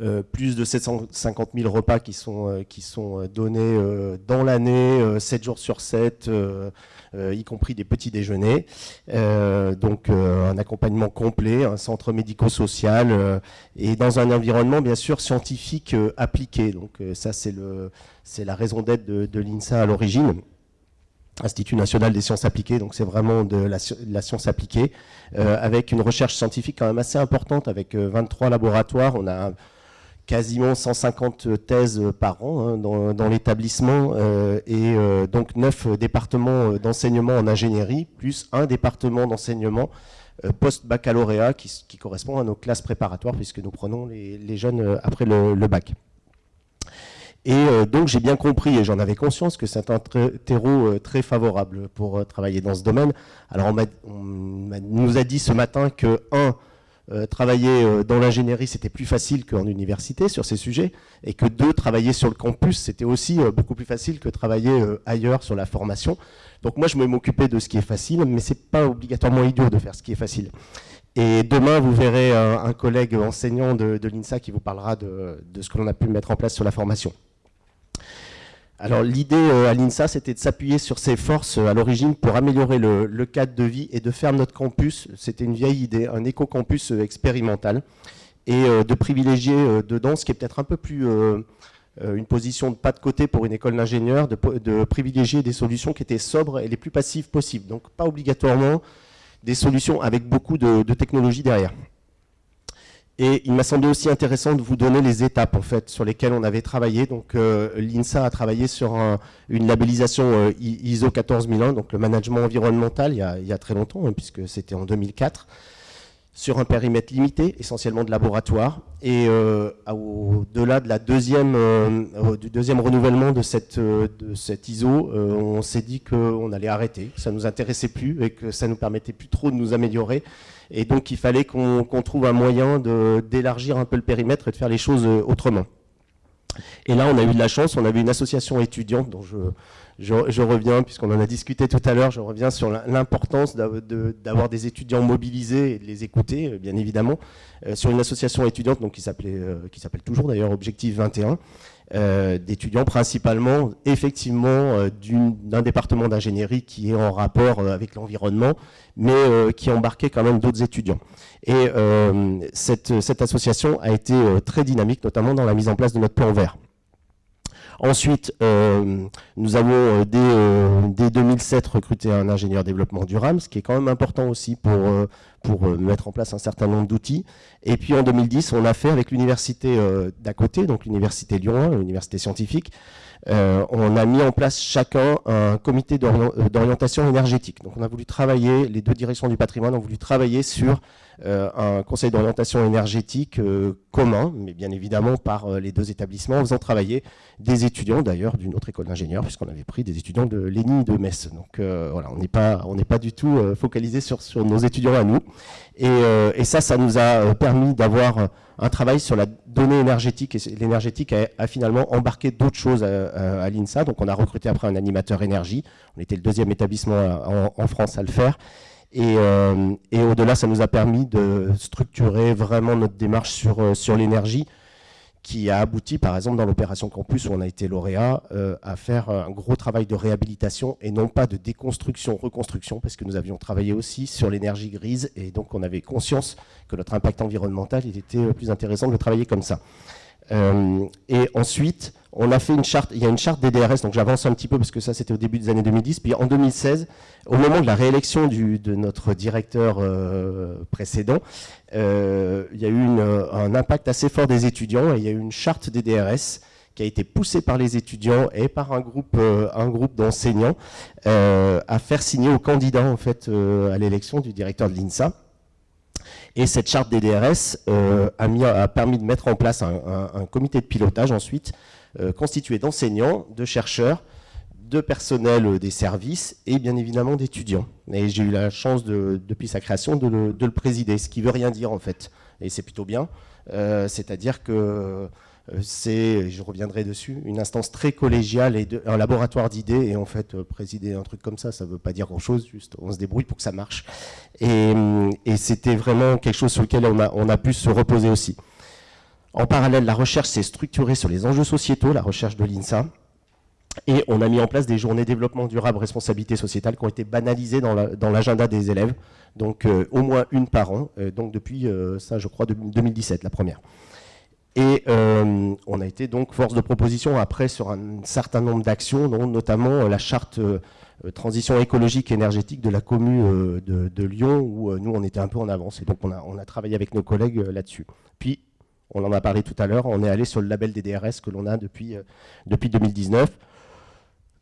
Euh, plus de 750 000 repas qui sont, euh, qui sont euh, donnés dans l'année, euh, 7 jours sur 7, euh, euh, y compris des petits déjeuners. Donc un accompagnement complet, un centre médico-social et dans un environnement bien sûr scientifique appliqué. Donc ça c'est le c'est la raison d'être de, de l'INSA à l'origine. Institut national des sciences appliquées, donc c'est vraiment de la, de la science appliquée, euh, avec une recherche scientifique quand même assez importante, avec euh, 23 laboratoires. On a quasiment 150 thèses par an hein, dans, l'établissement euh, et euh, donc 9 départements d'enseignement en ingénierie, plus un département d'enseignement euh, post-baccalauréat qui, correspond à nos classes préparatoires puisque nous prenons les, jeunes après le, le bac. Et donc j'ai bien compris, et j'en avais conscience, que c'est un terreau très favorable pour travailler dans ce domaine. Alors on, on nous a dit ce matin que, un, euh, travailler euh, dans l'ingénierie, c'était plus facile qu'en université sur ces sujets, et que deux, travailler sur le campus, c'était aussi euh, beaucoup plus facile que travailler ailleurs sur la formation. Donc moi, je vais m'occuper de ce qui est facile, mais c'est pas obligatoirement idiot de faire ce qui est facile. Et demain, vous verrez un, collègue enseignant de, l'INSA qui vous parlera de ce que l'on a pu mettre en place sur la formation. Alors l'idée euh, à l'INSA, c'était de s'appuyer sur ses forces euh, à l'origine pour améliorer le, cadre de vie et de faire notre campus, c'était une vieille idée, un éco-campus euh, expérimental, et de privilégier dedans ce qui est peut-être un peu plus une position de pas de côté pour une école d'ingénieur, de, privilégier des solutions qui étaient sobres et les plus passives possibles. Donc pas obligatoirement des solutions avec beaucoup de, de technologie derrière. Et il m'a semblé aussi intéressant de vous donner les étapes en fait sur lesquelles on avait travaillé. Donc euh, l'INSA a travaillé sur une labellisation euh, ISO 14001, donc le management environnemental, il y a, très longtemps, hein, puisque c'était en 2004, sur un périmètre limité, essentiellement de laboratoire. Et euh, au-delà de la deuxième, du deuxième renouvellement de cette, de cette ISO, on s'est dit qu'on allait arrêter, que ça ne nous intéressait plus et que ça ne nous permettait plus trop de nous améliorer et donc, il fallait qu'on trouve un moyen d'élargir un peu le périmètre et de faire les choses euh, autrement. Et là, on a eu de la chance, on avait une association étudiante dont je, je, reviens, puisqu'on en a discuté tout à l'heure, je reviens sur l'importance d'avoir des étudiants mobilisés et de les écouter, euh, bien évidemment, euh, sur une association étudiante donc, qui s'appelle toujours d'ailleurs Objectif 21, euh, d'étudiants, principalement effectivement euh, d'un département d'ingénierie qui est en rapport euh, avec l'environnement, mais qui embarquait quand même d'autres étudiants. Et cette, association a été très dynamique, notamment dans la mise en place de notre plan vert. Ensuite, nous avons dès, 2007 euh, recruté un ingénieur développement durable, ce qui est quand même important aussi pour, pour mettre en place un certain nombre d'outils. Et puis en 2010, on a fait avec l'université d'à côté, donc l'université Lyon 1, l'université scientifique, on a mis en place chacun un comité d'orientation énergétique. Donc on a voulu travailler, les deux directions du patrimoine ont voulu travailler sur euh, un conseil d'orientation énergétique euh, commun, mais bien évidemment par euh, les deux établissements, en faisant travailler des étudiants d'ailleurs d'une autre école d'ingénieurs, puisqu'on avait pris des étudiants de l'ENI de Metz. Donc voilà, on n'est pas, on pas du tout focalisé sur, sur nos étudiants à nous. Et, et ça, ça nous a permis d'avoir un travail sur la donnée énergétique, et l'énergétique a, finalement embarqué d'autres choses à, l'INSA. Donc on a recruté après un animateur énergie, on était le deuxième établissement en, France à le faire. Euh, et, au-delà, ça nous a permis de structurer vraiment notre démarche euh, sur l'énergie, qui a abouti, par exemple, dans l'opération Campus, où on a été lauréat, euh, à faire un gros travail de réhabilitation et non pas de déconstruction, reconstruction, parce que nous avions travaillé aussi sur l'énergie grise, et donc on avait conscience que notre impact environnemental, il était plus intéressant de travailler comme ça. Et ensuite, on a fait une charte, il y a une charte DDRS, donc j'avance un petit peu parce que ça c'était au début des années 2010, puis en 2016, au moment de la réélection de notre directeur euh, précédent, euh, il y a eu un impact assez fort des étudiants et il y a eu une charte DDRS qui a été poussée par les étudiants et par un groupe, euh, un groupe d'enseignants à faire signer aux candidats en fait à l'élection du directeur de l'INSA. Et cette charte DDRS a, permis de mettre en place un comité de pilotage ensuite euh, constitué d'enseignants, de chercheurs, de personnel euh, des services et bien évidemment d'étudiants. Et j'ai eu la chance, depuis sa création, de le, présider, ce qui veut rien dire en fait. Et c'est plutôt bien. Euh, c'est-à-dire que c'est, je reviendrai dessus, une instance très collégiale et un laboratoire d'idées. Et en fait, présider un truc comme ça, ça ne veut pas dire grand-chose, juste on se débrouille pour que ça marche. Et, c'était vraiment quelque chose sur lequel on a, pu se reposer aussi. En parallèle, la recherche s'est structurée sur les enjeux sociétaux, la recherche de l'INSA, et on a mis en place des journées développement durable, responsabilité sociétale qui ont été banalisées dans l'agenda des élèves, donc euh, au moins une par an, euh, donc depuis euh, ça je crois 2017, la première. Et on a été donc force de proposition après sur un certain nombre d'actions, notamment la charte transition écologique et énergétique de la commune de, Lyon, où nous on était un peu en avance, et donc on a, on a travaillé avec nos collègues là-dessus. Puis on en a parlé tout à l'heure, on est allé sur le label des DRS que l'on a depuis, euh, depuis 2019.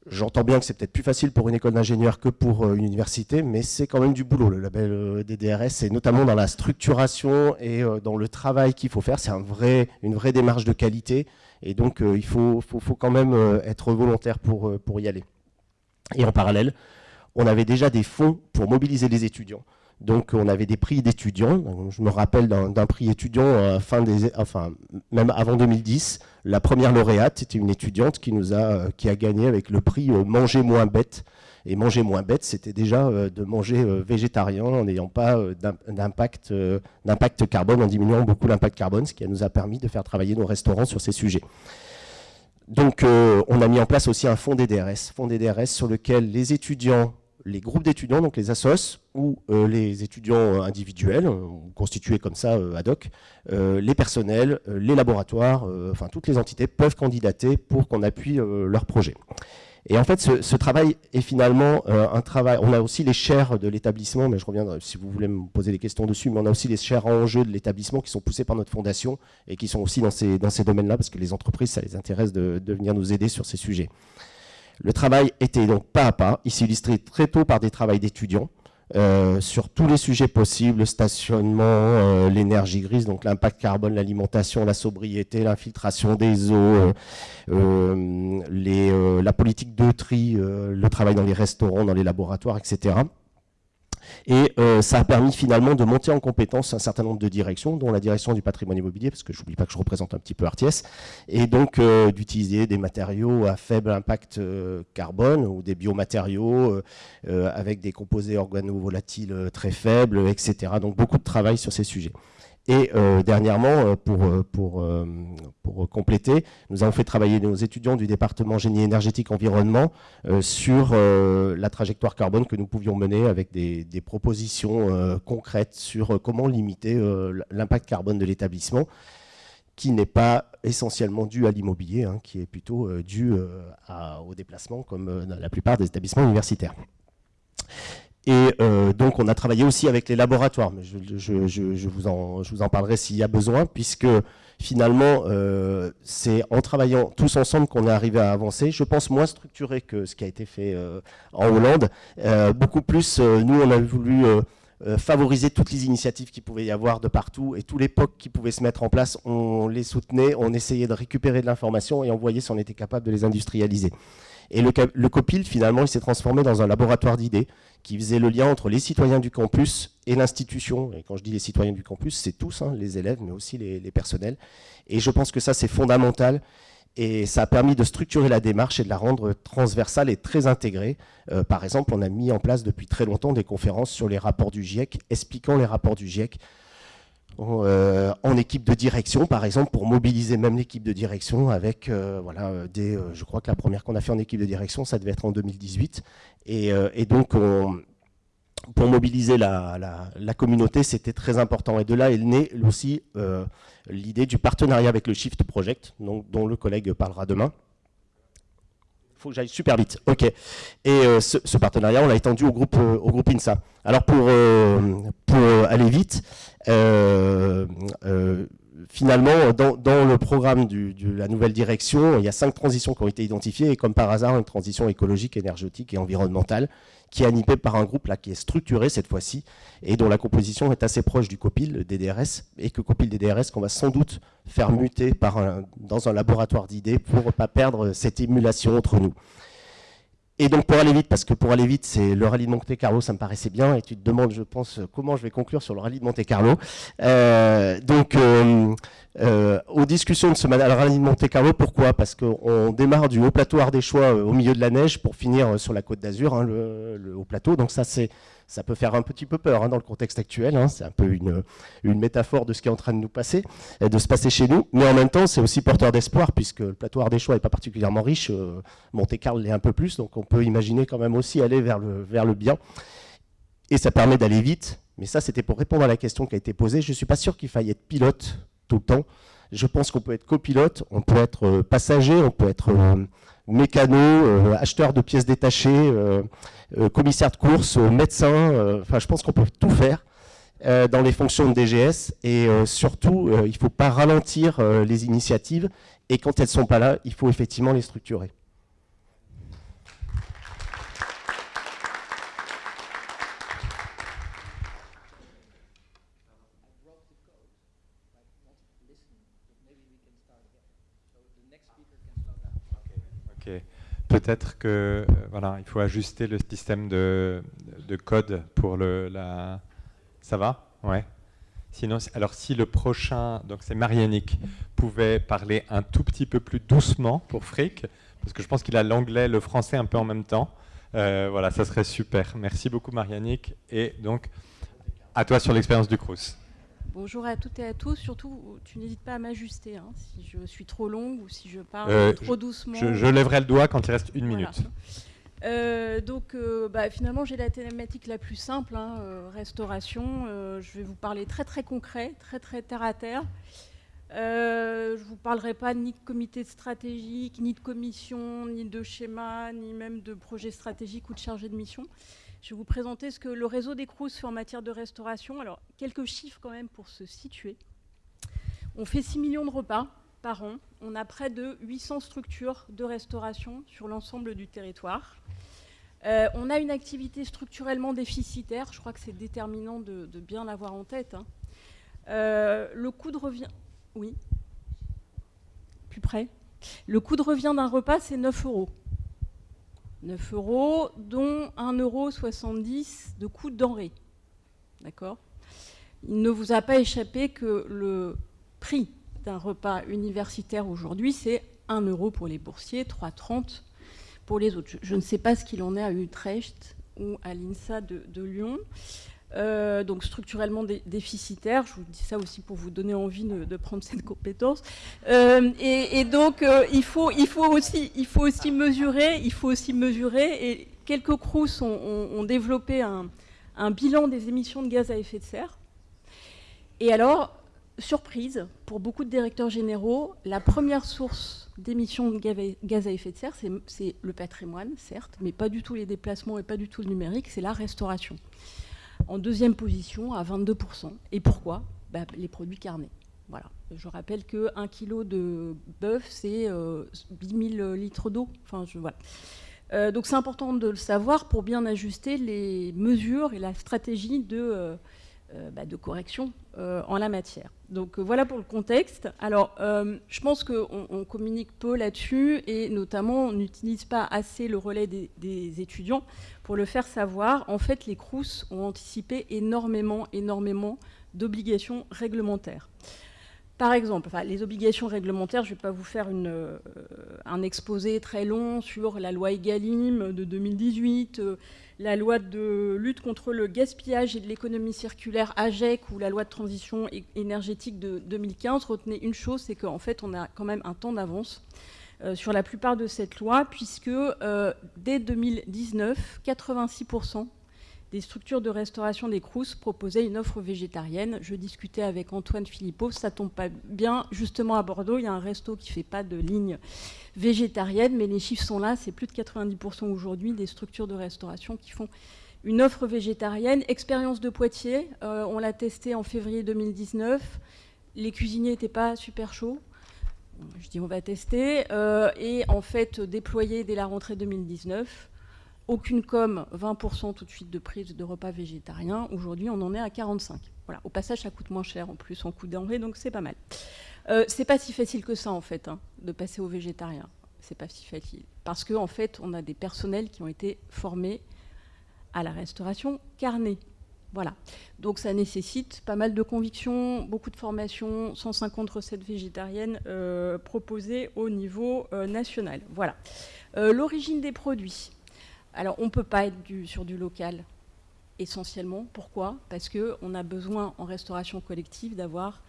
J'entends bien que c'est peut-être plus facile pour une école d'ingénieur que pour une université, mais c'est quand même du boulot, le label DDRS, et notamment dans la structuration et dans le travail qu'il faut faire. C'est une vraie démarche de qualité, et donc il faut, quand même être volontaire pour, pour y aller. Et en parallèle, on avait déjà des fonds pour mobiliser les étudiants. Donc on avait des prix d'étudiants. Je me rappelle d'un prix étudiant euh, fin des, enfin même avant 2010. La première lauréate, c'était une étudiante qui nous a euh, gagné avec le prix euh, manger moins bête. Et manger moins bête, c'était déjà de manger végétarien en n'ayant pas d'impact d'impact carbone, en diminuant beaucoup l'impact carbone, ce qui nous a permis de faire travailler nos restaurants sur ces sujets. Donc on a mis en place aussi un fonds DDRS, fonds DDRS sur lequel les étudiants les groupes d'étudiants, donc les assos, ou euh, les étudiants euh, individuels, euh, constitués comme ça ad hoc, les personnels, les laboratoires, enfin toutes les entités peuvent candidater pour qu'on appuie leur projet. Et en fait, ce, travail est finalement un travail... On a aussi les chaires de l'établissement, mais je reviendrai si vous voulez me poser des questions dessus, mais on a aussi les chaires en jeu de l'établissement qui sont poussées par notre fondation et qui sont aussi dans ces, dans ces domaines-là, parce que les entreprises, ça les intéresse de, de venir nous aider sur ces sujets. Le travail était donc pas à pas. Il s'est illustré très tôt par des travaux d'étudiants euh, sur tous les sujets possibles, le stationnement, euh, l'énergie grise, donc l'impact carbone, l'alimentation, la sobriété, l'infiltration des eaux, euh, la politique de tri, le travail dans les restaurants, dans les laboratoires, etc. Et euh, ça a permis finalement de monter en compétence un certain nombre de directions, dont la direction du patrimoine immobilier, parce que je n'oublie pas que je représente un petit peu Arties, et donc euh, d'utiliser des matériaux à faible impact euh, carbone ou des biomatériaux avec des composés organovolatiles très faibles, etc. Donc beaucoup de travail sur ces sujets. Et euh, dernièrement, euh, pour, euh, pour, compléter, nous avons fait travailler nos étudiants du département génie énergétique environnement sur la trajectoire carbone que nous pouvions mener avec des, propositions concrètes sur comment limiter l'impact carbone de l'établissement qui n'est pas essentiellement dû à l'immobilier, hein, qui est plutôt dû à, au déplacement comme la plupart des établissements universitaires. Et euh, donc, on a travaillé aussi avec les laboratoires, mais je, vous, en, parlerai s'il y a besoin, puisque finalement, euh, c'est en travaillant tous ensemble qu'on est arrivé à avancer. Je pense moins structuré que ce qui a été fait euh, en Hollande. beaucoup plus, nous, on a voulu favoriser toutes les initiatives qu'il pouvait y avoir de partout, et tous les POC qui pouvaient se mettre en place, on les soutenait, on essayait de récupérer de l'information, et on voyait si on était capable de les industrialiser. Et le, le COPIL, finalement, il s'est transformé dans un laboratoire d'idées qui faisait le lien entre les citoyens du campus et l'institution. Et quand je dis les citoyens du campus, c'est tous, hein, les élèves, mais aussi les, personnels. Et je pense que ça, c'est fondamental. Et ça a permis de structurer la démarche et de la rendre transversale et très intégrée. Euh, par exemple, on a mis en place depuis très longtemps des conférences sur les rapports du GIEC, expliquant les rapports du GIEC en équipe de direction, par exemple, pour mobiliser même l'équipe de direction avec, euh, voilà, des, je crois que la première qu'on a fait en équipe de direction, ça devait être en 2018, euh, et, donc, pour mobiliser la, communauté, c'était très important. Et de là est née aussi euh, l'idée du partenariat avec le Shift Project, dont le collègue parlera demain. Faut que j'aille super vite. OK. Et euh, ce, partenariat, on l'a étendu au groupe, au groupe INSA. Alors, pour, pour aller vite, finalement, dans, le programme de la nouvelle direction, il y a cinq transitions qui ont été identifiées, et comme par hasard, une transition écologique, énergétique et environnementale, qui est animée par un groupe là qui est structuré cette fois-ci, et dont la composition est assez proche du COPIL DDRS, et que COPIL DDRS qu'on va sans doute faire muter dans un laboratoire d'idées pour ne pas perdre cette émulation entre nous. Et donc pour aller vite, parce que pour aller vite, c'est le rallye de Monte Carlo, ça me paraissait bien, et tu te demandes, je pense, comment je vais conclure sur le rallye de Monte Carlo. Euh, donc, euh, euh, aux discussions de ce rallye de Monte Carlo, pourquoi? Parce qu'on démarre du haut plateau Ardéchois au milieu de la neige pour finir sur la côte d'Azur, hein, le, haut plateau. Donc ça, ça peut faire un petit peu peur hein, dans le contexte actuel. Hein. c'est un peu une, métaphore de ce qui est en train de nous passer, de se passer chez nous. Mais en même temps, c'est aussi porteur d'espoir, puisque le plateau Ardéchois n'est pas particulièrement riche. Euh, Monte-Carlo l'est un peu plus, donc on peut imaginer quand même aussi aller vers le, vers le bien. Et ça permet d'aller vite. Mais ça, c'était pour répondre à la question qui a été posée. Je ne suis pas sûr qu'il faille être pilote le temps. Je pense qu'on peut être copilote, on peut être euh, passager, on peut être euh, mécano, euh, acheteur de pièces détachées, commissaire de course, médecin. Enfin, je pense qu'on peut tout faire dans les fonctions de DGS. Et surtout, il ne faut pas ralentir les initiatives. Et quand elles ne sont pas là, il faut effectivement les structurer.
Peut-être que euh, voilà, il faut ajuster le système de, de code pour le la. Ça va? Ouais. Sinon, alors si le prochain, donc c'est Marianique, pouvait parler un tout petit peu plus doucement pour Frick, parce que je pense qu'il a l'anglais, le français un peu en même temps. Euh, voilà, ça serait super. Merci beaucoup Marianique. Et donc, à toi sur l'expérience du Crous.
Bonjour à toutes et à tous. Surtout, tu n'hésites pas à m'ajuster hein, si je suis trop longue ou si je parle
Euh,
trop doucement.
Je, je lèverai le doigt quand il reste une
Voilà.
minute.
Euh, donc, euh, bah, finalement, j'ai la thématique la plus simple, hein, restauration. Je vais vous parler très très concret, très très terre à terre. Je ne vous parlerai pas ni de comité stratégique, ni de commission, ni de schéma, ni même de projet stratégique ou de chargé de mission. Je vais vous présenter ce que le réseau des Crous fait en matière de restauration. Alors, quelques chiffres quand même pour se situer. On fait 6 millions de repas par an. On a près de 800 structures de restauration sur l'ensemble du territoire. Euh, on a une activité structurellement déficitaire. Je crois que c'est déterminant de, bien l'avoir en tête. hein. Euh, le coût de revient. Oui. Plus près. Le coût de revient d'un repas, c'est 9 euros. 9 euros, dont 1,70 euro de coût de denrée. D'accord? Il ne vous a pas échappé que le prix d'un repas universitaire aujourd'hui, c'est 1 euro pour les boursiers, 3,30 pour les autres. Je, ne sais pas ce qu'il en est à Utrecht ou à l'INSA de Lyon. Euh, donc structurellement dé- déficitaire, je vous dis ça aussi pour vous donner envie de, prendre cette compétence. Euh, et, donc euh, il, faut, aussi, mesurer, il faut aussi mesurer, et quelques CRUS ont, développé un, bilan des émissions de gaz à effet de serre. Et alors, surprise, pour beaucoup de directeurs généraux, la première source d'émissions de gaz- à effet de serre, c'est le patrimoine, certes, mais pas du tout les déplacements et pas du tout le numérique, c'est la restauration. En deuxième position, à 22%. Et pourquoi? Bah, Les produits carnés. Voilà. Je rappelle que 1 kg de bœuf, c'est euh, 10 000 litres d'eau. Enfin, voilà. Euh, donc c'est important de le savoir pour bien ajuster les mesures et la stratégie de, euh, bah, de correction euh, en la matière. Donc euh, voilà pour le contexte. Alors euh, je pense qu'on on communique peu là-dessus et notamment on n'utilise pas assez le relais des, des étudiants pour le faire savoir. En fait, les CRUS ont anticipé énormément, énormément d'obligations réglementaires. Par exemple, enfin, les obligations réglementaires, je ne vais pas vous faire euh, un exposé très long sur la loi EGalim de 2018, euh, la loi de lutte contre le gaspillage et de l'économie circulaire AGEC ou la loi de transition énergétique de 2015. Retenez une chose, c'est qu'en fait, on a quand même un temps d'avance euh, sur la plupart de cette loi, puisque euh, dès 2019, 86% des structures de restauration des Crous proposaient une offre végétarienne. Je discutais avec Antoine Philippot, ça tombe pas bien. Justement à Bordeaux, il y a un resto qui fait pas de ligne végétarienne, mais les chiffres sont là. C'est plus de 90% aujourd'hui des structures de restauration qui font une offre végétarienne. Expérience de Poitiers, euh, on l'a testé en février 2019. Les cuisiniers n'étaient pas super chauds. Je dis on va tester. Euh, et en fait, déployé dès la rentrée 2019. Aucune com, 20% tout de suite de prise de repas végétariens. Aujourd'hui, on en est à 45. Voilà. Au passage, ça coûte moins cher en plus en coût denrée, donc c'est pas mal. Euh, c'est pas si facile que ça en fait, hein, de passer au végétarien. C'est pas si facile parce qu'en en fait, on a des personnels qui ont été formés à la restauration carnée. Voilà. Donc ça nécessite pas mal de convictions, beaucoup de formations, 150 recettes végétariennes euh, proposées au niveau euh, national. Voilà. L'origine des produits. Alors on ne peut pas être sur du local essentiellement. Pourquoi? Parce qu'on a besoin en restauration collective d'avoir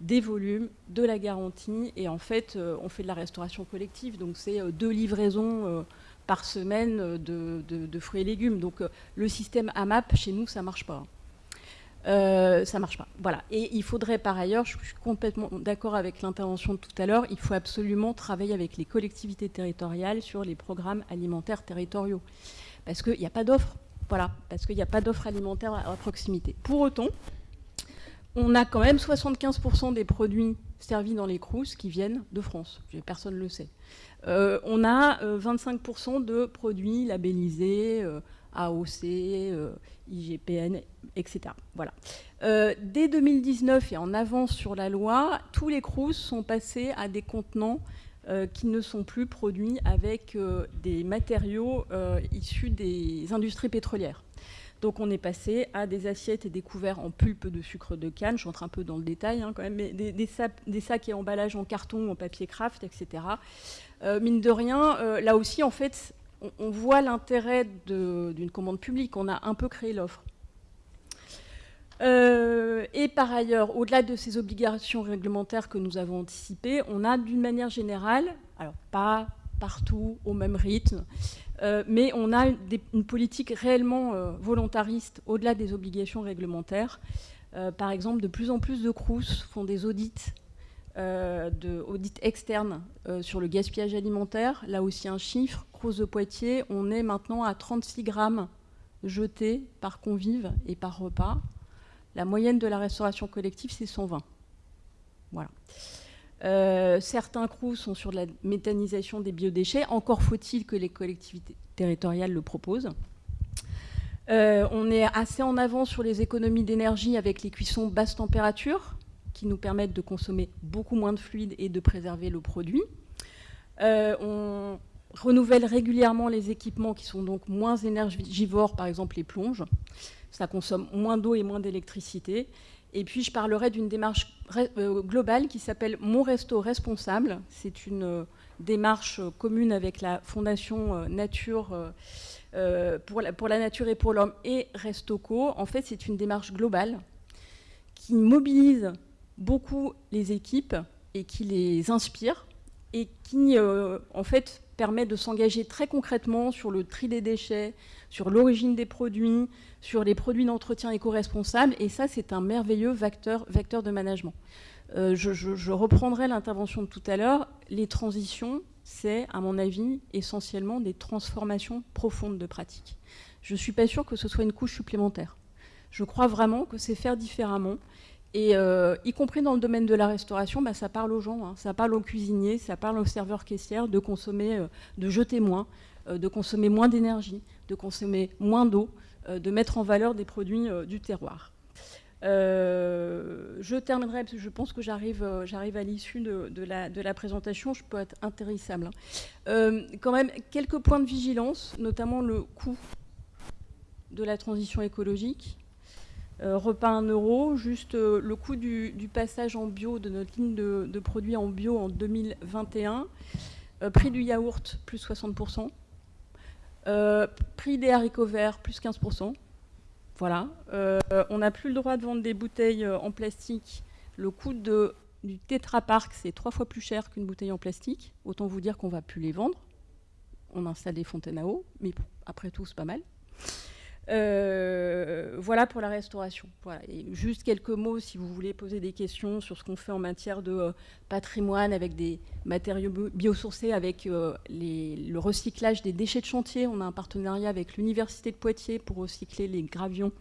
des volumes, de la garantie, et en fait, euh, on fait de la restauration collective, donc c'est euh, deux livraisons euh, par semaine de, de- fruits et légumes. Donc le système AMAP, chez nous, ça marche pas. Euh, ça marche pas. Voilà. Et il faudrait par ailleurs, je suis complètement d'accord avec l'intervention de tout à l'heure, il faut absolument travailler avec les collectivités territoriales sur les programmes alimentaires territoriaux. Parce qu'il n'y a pas d'offre. Voilà. Parce qu'il n'y a pas d'offre alimentaire à, proximité. Pour autant, on a quand même 75% des produits servis dans les crous qui viennent de France. Personne ne le sait. Euh, on a euh, 25% de produits labellisés euh, AOC, euh, IGPN, etc. Voilà. Euh, dès 2019 et en avance sur la loi, tous les crous sont passés à des contenants qui ne sont plus produits avec des matériaux issus des industries pétrolières. Donc on est passé à des assiettes et des couverts en pulpe de sucre de canne, je rentre un peu dans le détail hein, quand même, mais des, sacs et emballages en carton, en papier craft, etc. Euh, mine de rien, euh, là aussi, en fait, on, voit l'intérêt d'une commande publique. On a un peu créé l'offre. Euh, et par ailleurs, au-delà de ces obligations réglementaires que nous avons anticipées, on a d'une manière générale, alors pas partout au même rythme, euh, mais on a une, politique réellement euh, volontariste au-delà des obligations réglementaires. Par exemple, de plus en plus de CRUS font des audits, de, audits externes sur le gaspillage alimentaire. Là aussi un chiffre, CRUS de Poitiers, on est maintenant à 36 grammes jetés par convive et par repas. La moyenne de la restauration collective, c'est 120. Voilà. Euh, certains CROUS sont sur la méthanisation des biodéchets. Encore faut-il que les collectivités territoriales le proposent. Euh, on est assez en avant sur les économies d'énergie avec les cuissons basse température qui nous permettent de consommer beaucoup moins de fluide et de préserver le produit. Euh, on renouvelle régulièrement les équipements qui sont donc moins énergivores, par exemple les plonges. Ça consomme moins d'eau et moins d'électricité. Et puis je parlerai d'une démarche euh, globale qui s'appelle Mon Resto Responsable. C'est une euh, démarche commune avec la Fondation Nature pour la nature et pour l'homme et Restoco. En fait, c'est une démarche globale qui mobilise beaucoup les équipes et qui les inspire et qui, en fait, permet de s'engager très concrètement sur le tri des déchets, sur l'origine des produits, sur les produits d'entretien éco-responsables. Et ça, c'est un merveilleux vecteur, vecteur de management. Euh, je, reprendrai l'intervention de tout à l'heure. Les transitions, c'est, à mon avis, essentiellement des transformations profondes de pratiques. Je ne suis pas sûre que ce soit une couche supplémentaire. Je crois vraiment que c'est faire différemment. Et euh, y compris dans le domaine de la restauration, bah, ça parle aux gens, hein. ça parle aux cuisiniers, ça parle aux serveurs caissières de consommer, euh, de jeter moins, de consommer moins d'énergie, de consommer moins d'eau, euh, de mettre en valeur des produits euh, du terroir. Euh, je terminerai, parce que je pense que j'arrive à l'issue de, la, présentation, je peux être intéressable. Hein. quand même, quelques points de vigilance, notamment le coût de la transition écologique. Repas 1 euro, juste le coût du, passage en bio de notre ligne de, produits en bio en 2021. prix du yaourt, plus 60%. Euh, prix des haricots verts, plus 15%. Voilà. Euh, on n'a plus le droit de vendre des bouteilles euh, en plastique. Le coût du Tetra Park, c'est trois fois plus cher qu'une bouteille en plastique. Autant vous dire qu'on ne va plus les vendre. On installe des fontaines à eau, mais après tout, c'est pas mal. Euh, voilà pour la restauration. Juste quelques mots si vous voulez poser des questions sur ce qu'on fait en matière de euh, patrimoine avec des matériaux biosourcés, avec euh, le recyclage des déchets de chantier. On a un partenariat avec l'Université de Poitiers pour recycler les gravions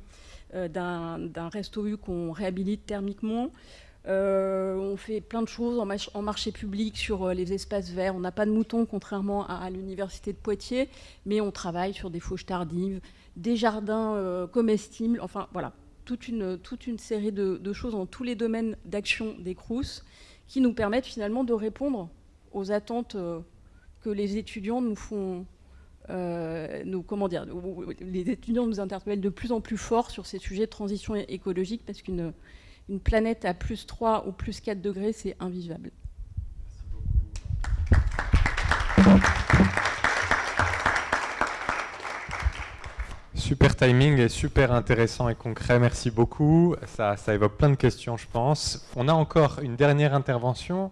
d'un resto U qu'on réhabilite thermiquement. On fait plein de choses en, marché public sur les espaces verts. On n'a pas de moutons, contrairement à, l'université de Poitiers, mais on travaille sur des fauches tardives, des jardins euh, comestibles, enfin voilà, toute une, série de, choses dans tous les domaines d'action des CRUS qui nous permettent finalement de répondre aux attentes euh, que les étudiants nous font, euh, comment dire, les étudiants nous interpellent de plus en plus fort sur ces sujets de transition écologique parce qu'une une planète à plus 3 ou plus 4 degrés, c'est invivable.
Super timing et super intéressant et concret. Merci beaucoup. Ça, évoque plein de questions, je pense. On a encore une dernière intervention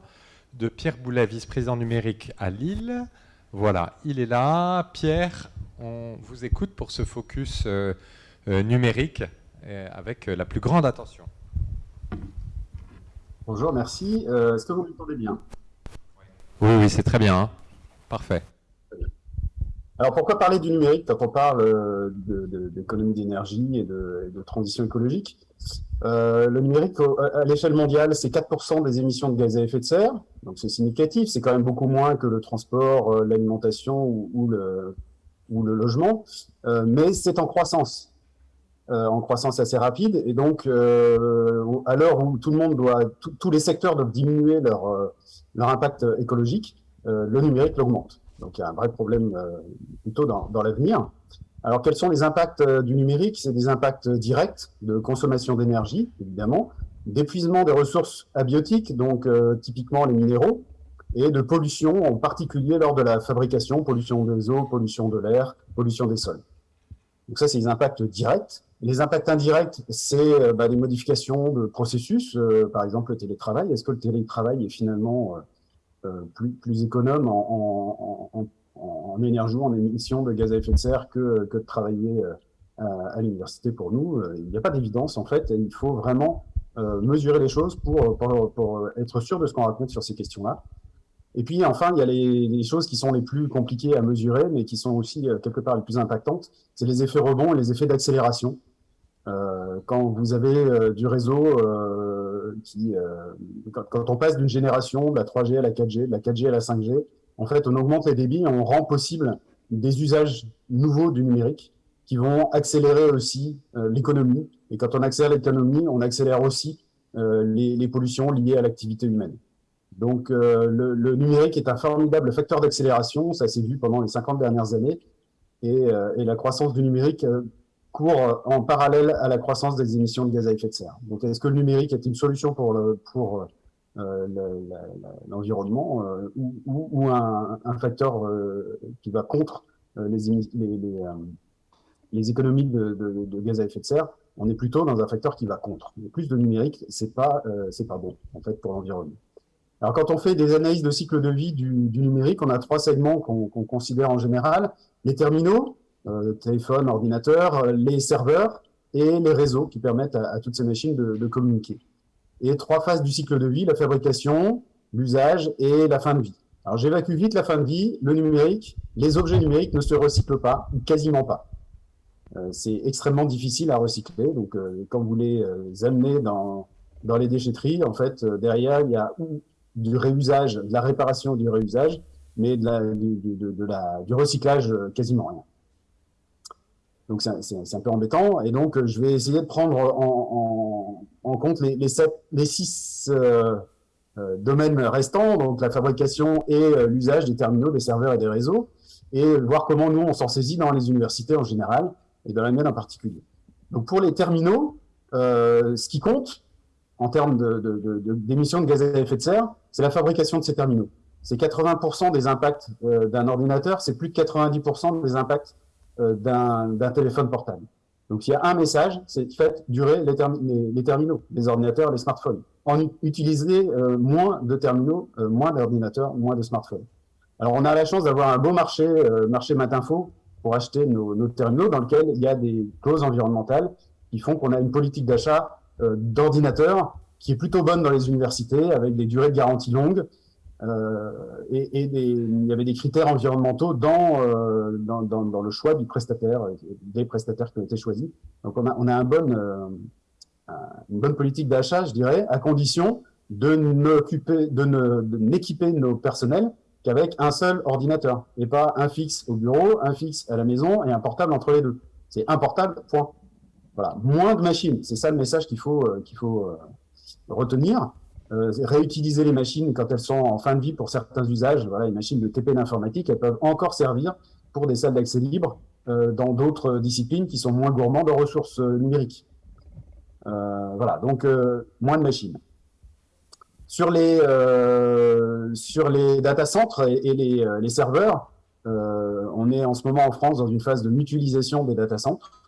de Pierre Boulet, vice-président numérique à Lille. Voilà, il est là. Pierre, on vous écoute pour ce focus euh, euh, numérique euh, avec la plus grande attention.
Bonjour, merci. Est-ce que vous m'entendez bien?
Oui, oui, c'est très bien. Hein. Parfait.
Alors pourquoi parler du numérique quand on parle euh, d'économie d'énergie et de, transition écologique? Euh, Le numérique, à l'échelle mondiale, c'est 4% des émissions de gaz à effet de serre, donc c'est significatif, c'est quand même beaucoup moins que le transport, euh, l'alimentation ou, le, ou le logement, mais c'est en croissance. En croissance assez rapide, et donc à l'heure où tout le monde doit, tous les secteurs doivent diminuer leur, leur impact écologique, le numérique l'augmente. Donc il y a un vrai problème plutôt dans, dans l'avenir. Alors quels sont les impacts du numérique? C'est des impacts directs de consommation d'énergie, évidemment, d'épuisement des ressources abiotiques, donc typiquement les minéraux, et de pollution, en particulier lors de la fabrication, pollution des eaux, pollution de l'air, pollution des sols. Donc ça, c'est les impacts directs. Les impacts indirects, c'est euh, bah, les modifications de processus, euh, par exemple le télétravail. Est-ce que le télétravail est finalement euh, plus, plus, économe en, en, en, en, énergie, en émissions de gaz à effet de serre que, que de travailler à, à l'université pour nous? Il n'y a pas d'évidence, en fait. il faut vraiment mesurer les choses pour, pour, pour être sûr de ce qu'on raconte sur ces questions-là. Et puis enfin, il y a les, choses qui sont les plus compliquées à mesurer, mais qui sont aussi euh, quelque part les plus impactantes. C'est les effets rebonds et les effets d'accélération. Euh, quand vous avez euh, du réseau euh, qui, euh, quand, quand, on passe d'une génération de la 3G à la 4G, de la 4G à la 5G, en fait, on augmente les débits, on rend possible des usages nouveaux du numérique qui vont accélérer aussi l'économie. Et quand on accélère l'économie, on accélère aussi les, les pollutions liées à l'activité humaine. Donc, euh, le, numérique est un formidable facteur d'accélération, ça s'est vu pendant les 50 dernières années, et, euh, la croissance du numérique euh, court en parallèle à la croissance des émissions de gaz à effet de serre. Donc, est-ce que le numérique est une solution pour l'environnement ou, un, facteur qui va contre les, économies de, gaz à effet de serre? On est plutôt dans un facteur qui va contre. plus de numérique, c'est pas, c'est pas bon en fait pour l'environnement. Alors, quand on fait des analyses de cycle de vie du, numérique, on a trois segments qu'on considère en général. Les terminaux, euh, téléphone, ordinateur, les serveurs et les réseaux qui permettent à, toutes ces machines de, communiquer. Et trois phases du cycle de vie, la fabrication, l'usage et la fin de vie. Alors, j'évacue vite la fin de vie. Le numérique, les objets numériques ne se recyclent pas, ou quasiment pas. Euh, c'est extrêmement difficile à recycler. Donc, euh, quand vous les amenez dans, dans les déchetteries, en fait, derrière, il y a du réusage, de la réparation du réusage, mais du, recyclage euh, quasiment rien. Donc c'est un peu embêtant. Et donc euh, je vais essayer de prendre en, compte les, six euh, domaines restants, donc la fabrication et l'usage des terminaux, des serveurs et des réseaux, et voir comment nous on s'en saisit dans les universités en général et dans la mienne en particulier. Donc pour les terminaux, ce qui compte, en termes d'émissions de, de, gaz à effet de serre, c'est la fabrication de ces terminaux. C'est 80% des impacts euh, d'un ordinateur, c'est plus de 90% des impacts euh, d'un téléphone portable. Donc il y a un message, c'est fait durer les, terminaux, les ordinateurs, les smartphones. En utiliser euh, moins de terminaux, moins d'ordinateurs, moins de smartphones. Alors on a la chance d'avoir un beau marché, marché Matinfo, pour acheter nos, nos, terminaux dans lequel il y a des clauses environnementales qui font qu'on a une politique d'achat euh, d'ordinateurs qui est plutôt bonne dans les universités, avec des durées de garantie longues. Euh, et, il y avait des critères environnementaux dans, euh, dans, le choix du prestataire, des prestataires qui ont été choisis. Donc on a, on a un bon, une bonne politique d'achat, je dirais, à condition de n'occuper, de n'équiper nos personnels qu'avec un seul ordinateur, et pas un fixe au bureau, un fixe à la maison et un portable entre les deux. C'est un portable, point. Voilà, moins de machines. C'est ça le message qu'il faut, euh, qu'il faut euh, retenir. Euh, réutiliser les machines quand elles sont en fin de vie pour certains usages. Voilà, les machines de TP d'informatique, elles peuvent encore servir pour des salles d'accès libre dans d'autres disciplines qui sont moins gourmandes en ressources numériques. voilà, donc moins de machines. Sur les, sur les data centers et, et les, les, serveurs, on est en ce moment en France dans une phase de mutualisation des data centers.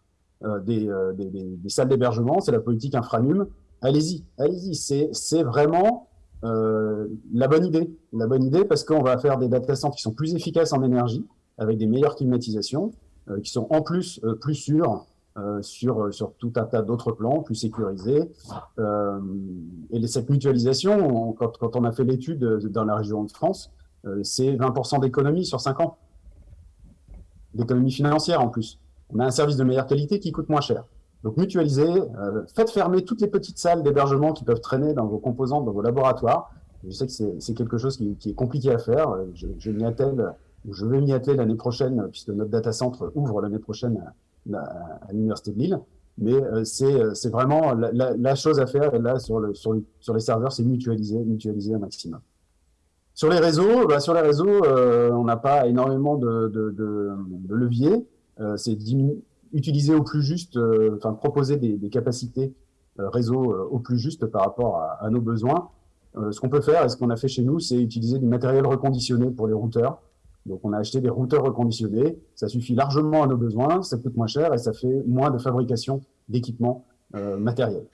Euh, euh, des, salles d'hébergement, c'est la politique infranum. Allez-y, allez-y, c'est vraiment euh, la bonne idée. La bonne idée parce qu'on va faire des data centers qui sont plus efficaces en énergie, avec des meilleures climatisations, qui sont en plus plus sûrs sur, sur tout un tas d'autres plans, plus sécurisés. et cette mutualisation, quand, quand, on a fait l'étude dans la région de France, c'est 20% d'économie sur 5 ans. D'économie financière en plus on a un service de meilleure qualité qui coûte moins cher. Donc mutualisez, euh, faites fermer toutes les petites salles d'hébergement qui peuvent traîner dans vos composantes, dans vos laboratoires. Je sais que c'est quelque chose qui, est compliqué à faire. Je, je m'y attelle, je vais m'y atteler l'année prochaine, puisque notre data center ouvre l'année prochaine à, l'Université de Lille. Mais euh, c'est vraiment la, chose à faire là sur, le, sur, sur les serveurs, c'est mutualiser, mutualiser un maximum. Sur les réseaux, bah, sur les réseaux, on n'a pas énormément de, de, de, de leviers. C'est utiliser au plus juste, enfin proposer des, des capacités réseau au plus juste par rapport à, à nos besoins. ce qu'on peut faire, et ce qu'on a fait chez nous, c'est utiliser du matériel reconditionné pour les routeurs. Donc on a acheté des routeurs reconditionnés, ça suffit largement à nos besoins, ça coûte moins cher et ça fait moins de fabrication d'équipements euh, matériels.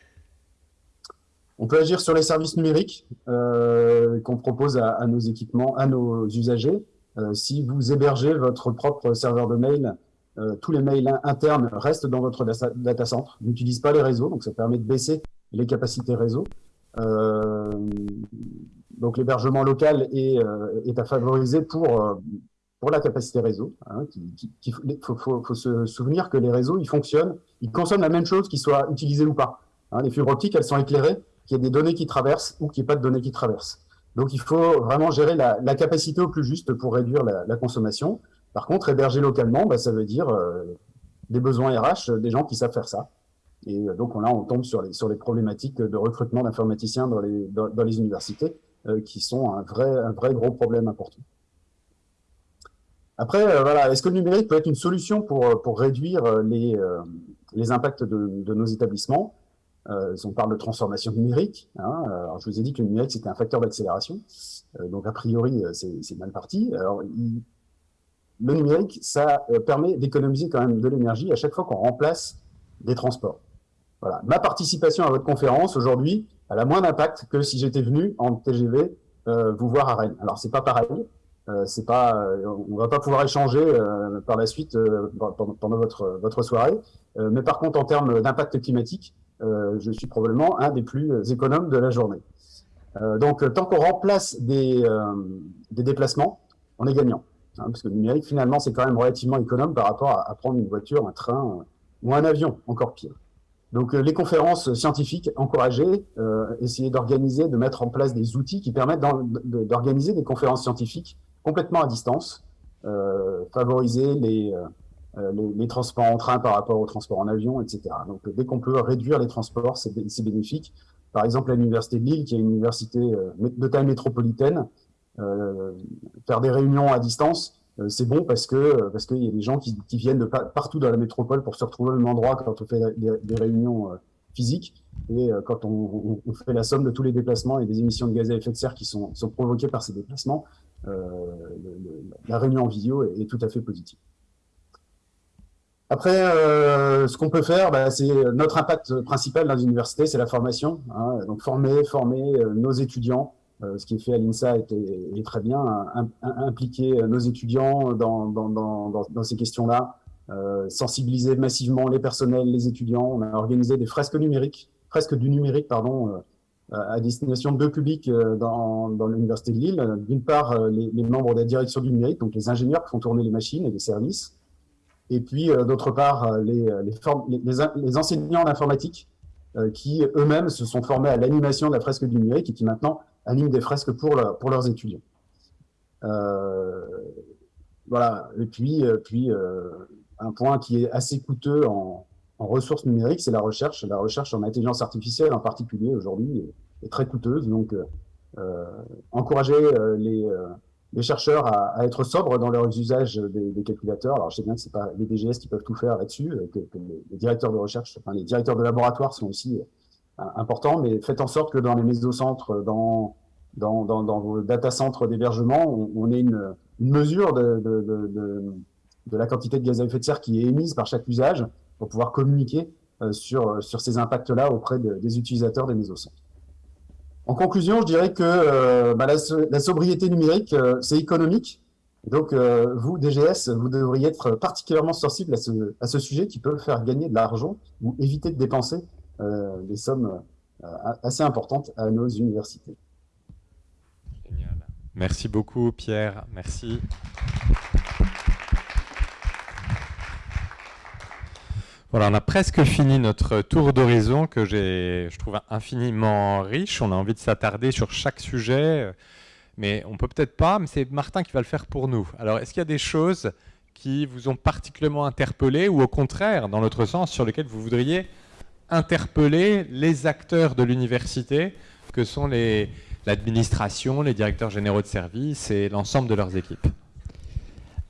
On peut agir sur les services numériques euh, qu'on propose à, nos équipements, à nos usagers. Euh, si vous hébergez votre propre serveur de mail, tous les mails internes restent dans votre data center, n'utilisent pas les réseaux, donc ça permet de baisser les capacités réseau. Donc l'hébergement local est, euh, à favoriser pour, euh, pour la capacité réseau. Hein, il faut, faut, se souvenir que les réseaux, ils fonctionnent, ils consomment la même chose qu'ils soient utilisés ou pas. Hein, les fibres optiques, elles sont éclairées, qu'il y ait des données qui traversent ou qu'il n'y ait pas de données qui traversent. Donc il faut vraiment gérer la, capacité au plus juste pour réduire la consommation. Par contre, héberger localement, bah, ça veut dire euh, des besoins RH, des gens qui savent faire ça. Et donc là, on tombe sur les, problématiques de recrutement d'informaticiens dans les, universités. Euh, qui sont un vrai, un vrai gros problème important. Après, euh, voilà, est-ce que le numérique peut être une solution pour, euh, réduire les, impacts de, nos établissements? Euh, On parle de transformation numérique. Hein, alors je vous ai dit que le numérique, c'était un facteur d'accélération. donc, a priori, c'est mal parti. Le numérique, ça permet d'économiser quand même de l'énergie à chaque fois qu'on remplace des transports. Voilà. Ma participation à votre conférence aujourd'hui, elle a moins d'impact que si j'étais venu en TGV euh, vous voir à Rennes. Alors c'est pas pareil, euh, c'est pas, euh, on va pas pouvoir échanger euh, par la suite euh, pendant, pendant, votre votre soirée, mais par contre en termes d'impact climatique, je suis probablement un des plus économes de la journée. donc tant qu'on remplace des des déplacements, on est gagnant, hein, parce que le numérique finalement c'est quand même relativement économe par rapport à, prendre une voiture, un train ou un avion, encore pire. Donc euh, les conférences scientifiques encouragées, euh, essayer d'organiser, de mettre en place des outils qui permettent d'organiser des conférences scientifiques complètement à distance, euh, favoriser les, euh, les, les, transports en train par rapport aux transports en avion, etc. Donc dès qu'on peut réduire les transports, c'est bénéfique. Par exemple, à l'université de Lille, qui est une université de taille métropolitaine, faire des réunions à distance, euh, c'est bon parce que euh, parce qu'il y a des gens qui, qui, viennent de partout dans la métropole pour se retrouver au même endroit quand on fait des, des réunions euh, physiques et quand on, on, fait la somme de tous les déplacements et des émissions de gaz à effet de serre qui sont, sont provoquées par ces déplacements, euh, la réunion en vidéo est, tout à fait positive. Après, euh, ce qu'on peut faire, bah, c'est notre impact principal dans les universités, c'est la formation. Hein, donc former, former nos étudiants, euh, ce qui est fait à l'INSA est, est, très bien, impliquer nos étudiants dans, dans, dans, dans ces questions-là, euh, sensibiliser massivement les personnels, les étudiants. On a organisé des fresques numériques, fresques du numérique, pardon, euh, à destination de deux publics euh, dans, dans l'Université de Lille. D'une part, euh, les, les, membres de la direction du numérique, donc les ingénieurs qui font tourner les machines et les services. Et puis, d'autre part, les, les, les enseignants d'informatique qui eux-mêmes se sont formés à l'animation de la fresque du numérique et qui maintenant animent des fresques pour, leurs étudiants. Euh, voilà. Et puis, euh, puis euh, un point qui est assez coûteux en, ressources numériques, c'est la recherche. La recherche en intelligence artificielle en particulier aujourd'hui est, très coûteuse. Donc, encourager les, chercheurs à, être sobres dans leur usage des, calculateurs. Alors, je sais bien que c'est pas les DGS qui peuvent tout faire là-dessus, que, que les, directeurs de recherche, enfin les directeurs de laboratoire sont aussi important, mais faites en sorte que dans les mésocentres, dans, dans, dans, dans vos data centres d'hébergement, on, ait une, mesure de, de, la quantité de gaz à effet de serre qui est émise par chaque usage pour pouvoir communiquer euh, sur, sur ces impacts-là auprès des utilisateurs des mésocentres. En conclusion, je dirais que euh, bah, la, sobriété numérique, euh, c'est économique. Donc, vous, DGS, vous devriez être particulièrement sensible à ce, à ce sujet qui peut faire gagner de l'argent ou éviter de dépenser des sommes euh, assez importantes à nos universités.
Génial. Merci beaucoup Pierre, merci. Voilà, on a presque fini notre tour d'horizon que je trouve infiniment riche. On a envie de s'attarder sur chaque sujet, mais on peut peut-être pas, mais c'est Martin qui va le faire pour nous. Alors, est-ce qu'il y a des choses qui vous ont particulièrement interpellé ou au contraire, dans l'autre sens, sur lesquelles vous voudriez interpeller les acteurs de l'université, que sont l'administration, les directeurs généraux de services et l'ensemble de leurs équipes.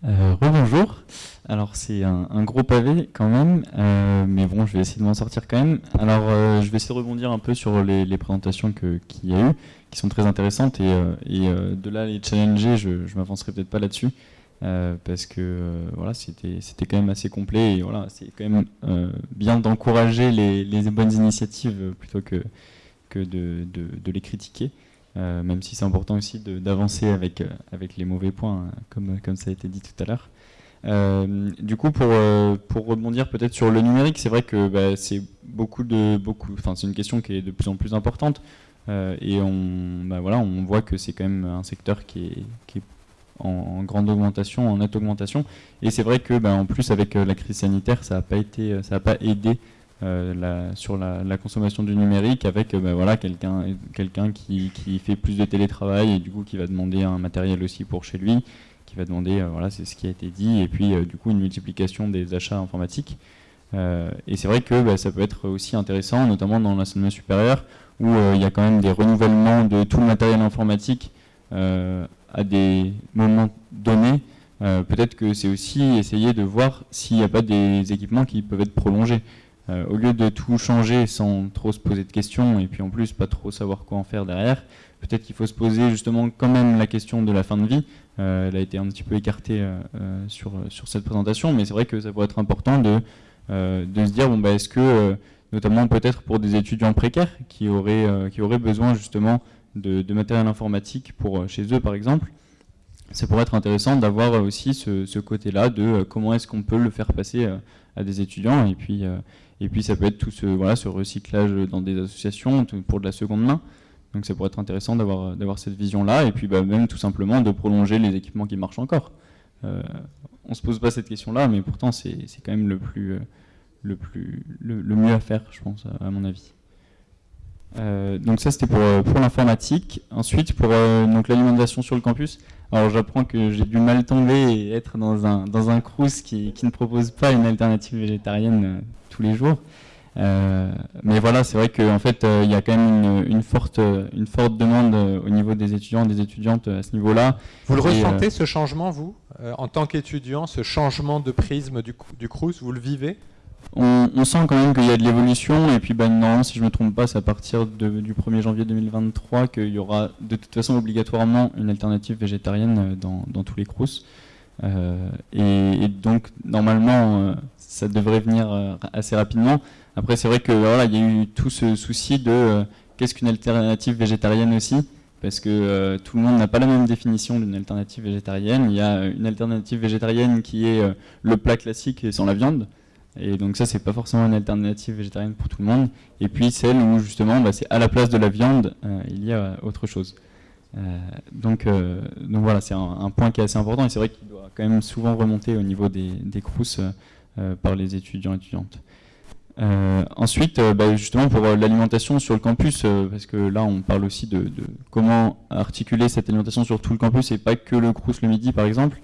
Euh, Rebonjour. Alors c'est un, gros pavé quand même, euh, mais bon, je vais essayer de m'en sortir quand même. Alors euh, je vais essayer de rebondir un peu sur les, présentations qu'il y a eu, qui sont très intéressantes, et, de là les challenger, je ne m'avancerai peut-être pas là-dessus, parce que voilà, c'était quand même assez complet, et voilà, c'est quand même bien d'encourager les, bonnes initiatives plutôt que, que de, de les critiquer. Euh, même si c'est important aussi d'avancer avec, euh, avec les mauvais points, hein, comme, comme ça a été dit tout à l'heure. Euh, du coup, pour, pour rebondir peut-être sur le numérique, c'est vrai que bah, c'est beaucoup beaucoup. Une question qui est de plus en plus importante, et on, bah, voilà, on voit que c'est quand même un secteur qui qui est en, grande augmentation, en nette augmentation. Et c'est vrai que, bah, en plus, avec la crise sanitaire, ça n'a pas été, ça n'a pas aidé euh, sur la, consommation du numérique avec euh, ben voilà, quelqu'un quelqu'un qui, fait plus de télétravail et du coup qui va demander un matériel aussi pour chez lui, qui va demander, euh, voilà, c'est ce qui a été dit, et puis du coup une multiplication des achats informatiques. et c'est vrai que ben, ça peut être aussi intéressant, notamment dans l'enseignement supérieur, où il y a quand même des renouvellements de tout le matériel informatique à des moments donnés. Peut-être que c'est aussi essayer de voir s'il n'y a pas des équipements qui peuvent être prolongés. Euh, au lieu de tout changer sans trop se poser de questions et puis en plus pas trop savoir quoi en faire derrière, peut-être qu'il faut se poser justement quand même la question de la fin de vie. Euh, elle a été un petit peu écartée euh, sur, sur cette présentation, mais c'est vrai que ça pourrait être important de, de se dire, bon, bah, est-ce que, notamment peut-être pour des étudiants précaires qui auraient, qui auraient besoin justement de, matériel informatique pour chez eux par exemple, ça pourrait être intéressant d'avoir aussi ce, côté-là de comment est-ce qu'on peut le faire passer à des étudiants et puis, et puis ça peut être tout ce, voilà, ce recyclage dans des associations pour de la seconde main. Donc ça pourrait être intéressant d'avoir cette vision-là, et puis bah, même tout simplement de prolonger les équipements qui marchent encore. Euh, on ne se pose pas cette question-là, mais pourtant c'est quand même le, plus, euh, le, plus, le, mieux à faire, je pense, à, mon avis. Euh, donc ça c'était pour, pour l'informatique. Ensuite pour l'alimentation sur le campus. Alors j'apprends que j'ai du mal tomber et être dans un, dans un crous qui, qui, ne propose pas une alternative végétarienne tous les jours. Euh, mais voilà, c'est vrai qu'en fait, euh, il y a quand même une, forte, une forte demande euh, au niveau des étudiants, des étudiantes à ce niveau-là.
Vous le ressentez, ce changement, vous, en tant qu'étudiant, ce changement de prisme du, du Crous, vous le vivez?
On, sent quand même qu'il y a de l'évolution, et puis ben, normalement, si je ne me trompe pas, c'est à partir du 1er janvier 2023 qu'il y aura de toute façon obligatoirement une alternative végétarienne dans, dans tous les Crous. et, donc, normalement, ça devrait venir euh, assez rapidement. Après, c'est vrai que voilà, il y a eu tout ce souci de euh, qu'est-ce qu'une alternative végétarienne aussi, parce que euh, tout le monde n'a pas la même définition d'une alternative végétarienne. Il y a une alternative végétarienne qui est le plat classique sans la viande. Et donc ça, c'est pas forcément une alternative végétarienne pour tout le monde. Et puis celle où justement, bah, c'est à la place de la viande, il y a autre chose. donc, donc voilà, c'est un, point qui est assez important et c'est vrai qu'il doit quand même souvent remonter au niveau des, des euh, par les étudiants et étudiantes. Euh, ensuite, euh, bah, justement pour l'alimentation sur le campus, parce que là on parle aussi de, comment articuler cette alimentation sur tout le campus et pas que le Crous le midi par exemple.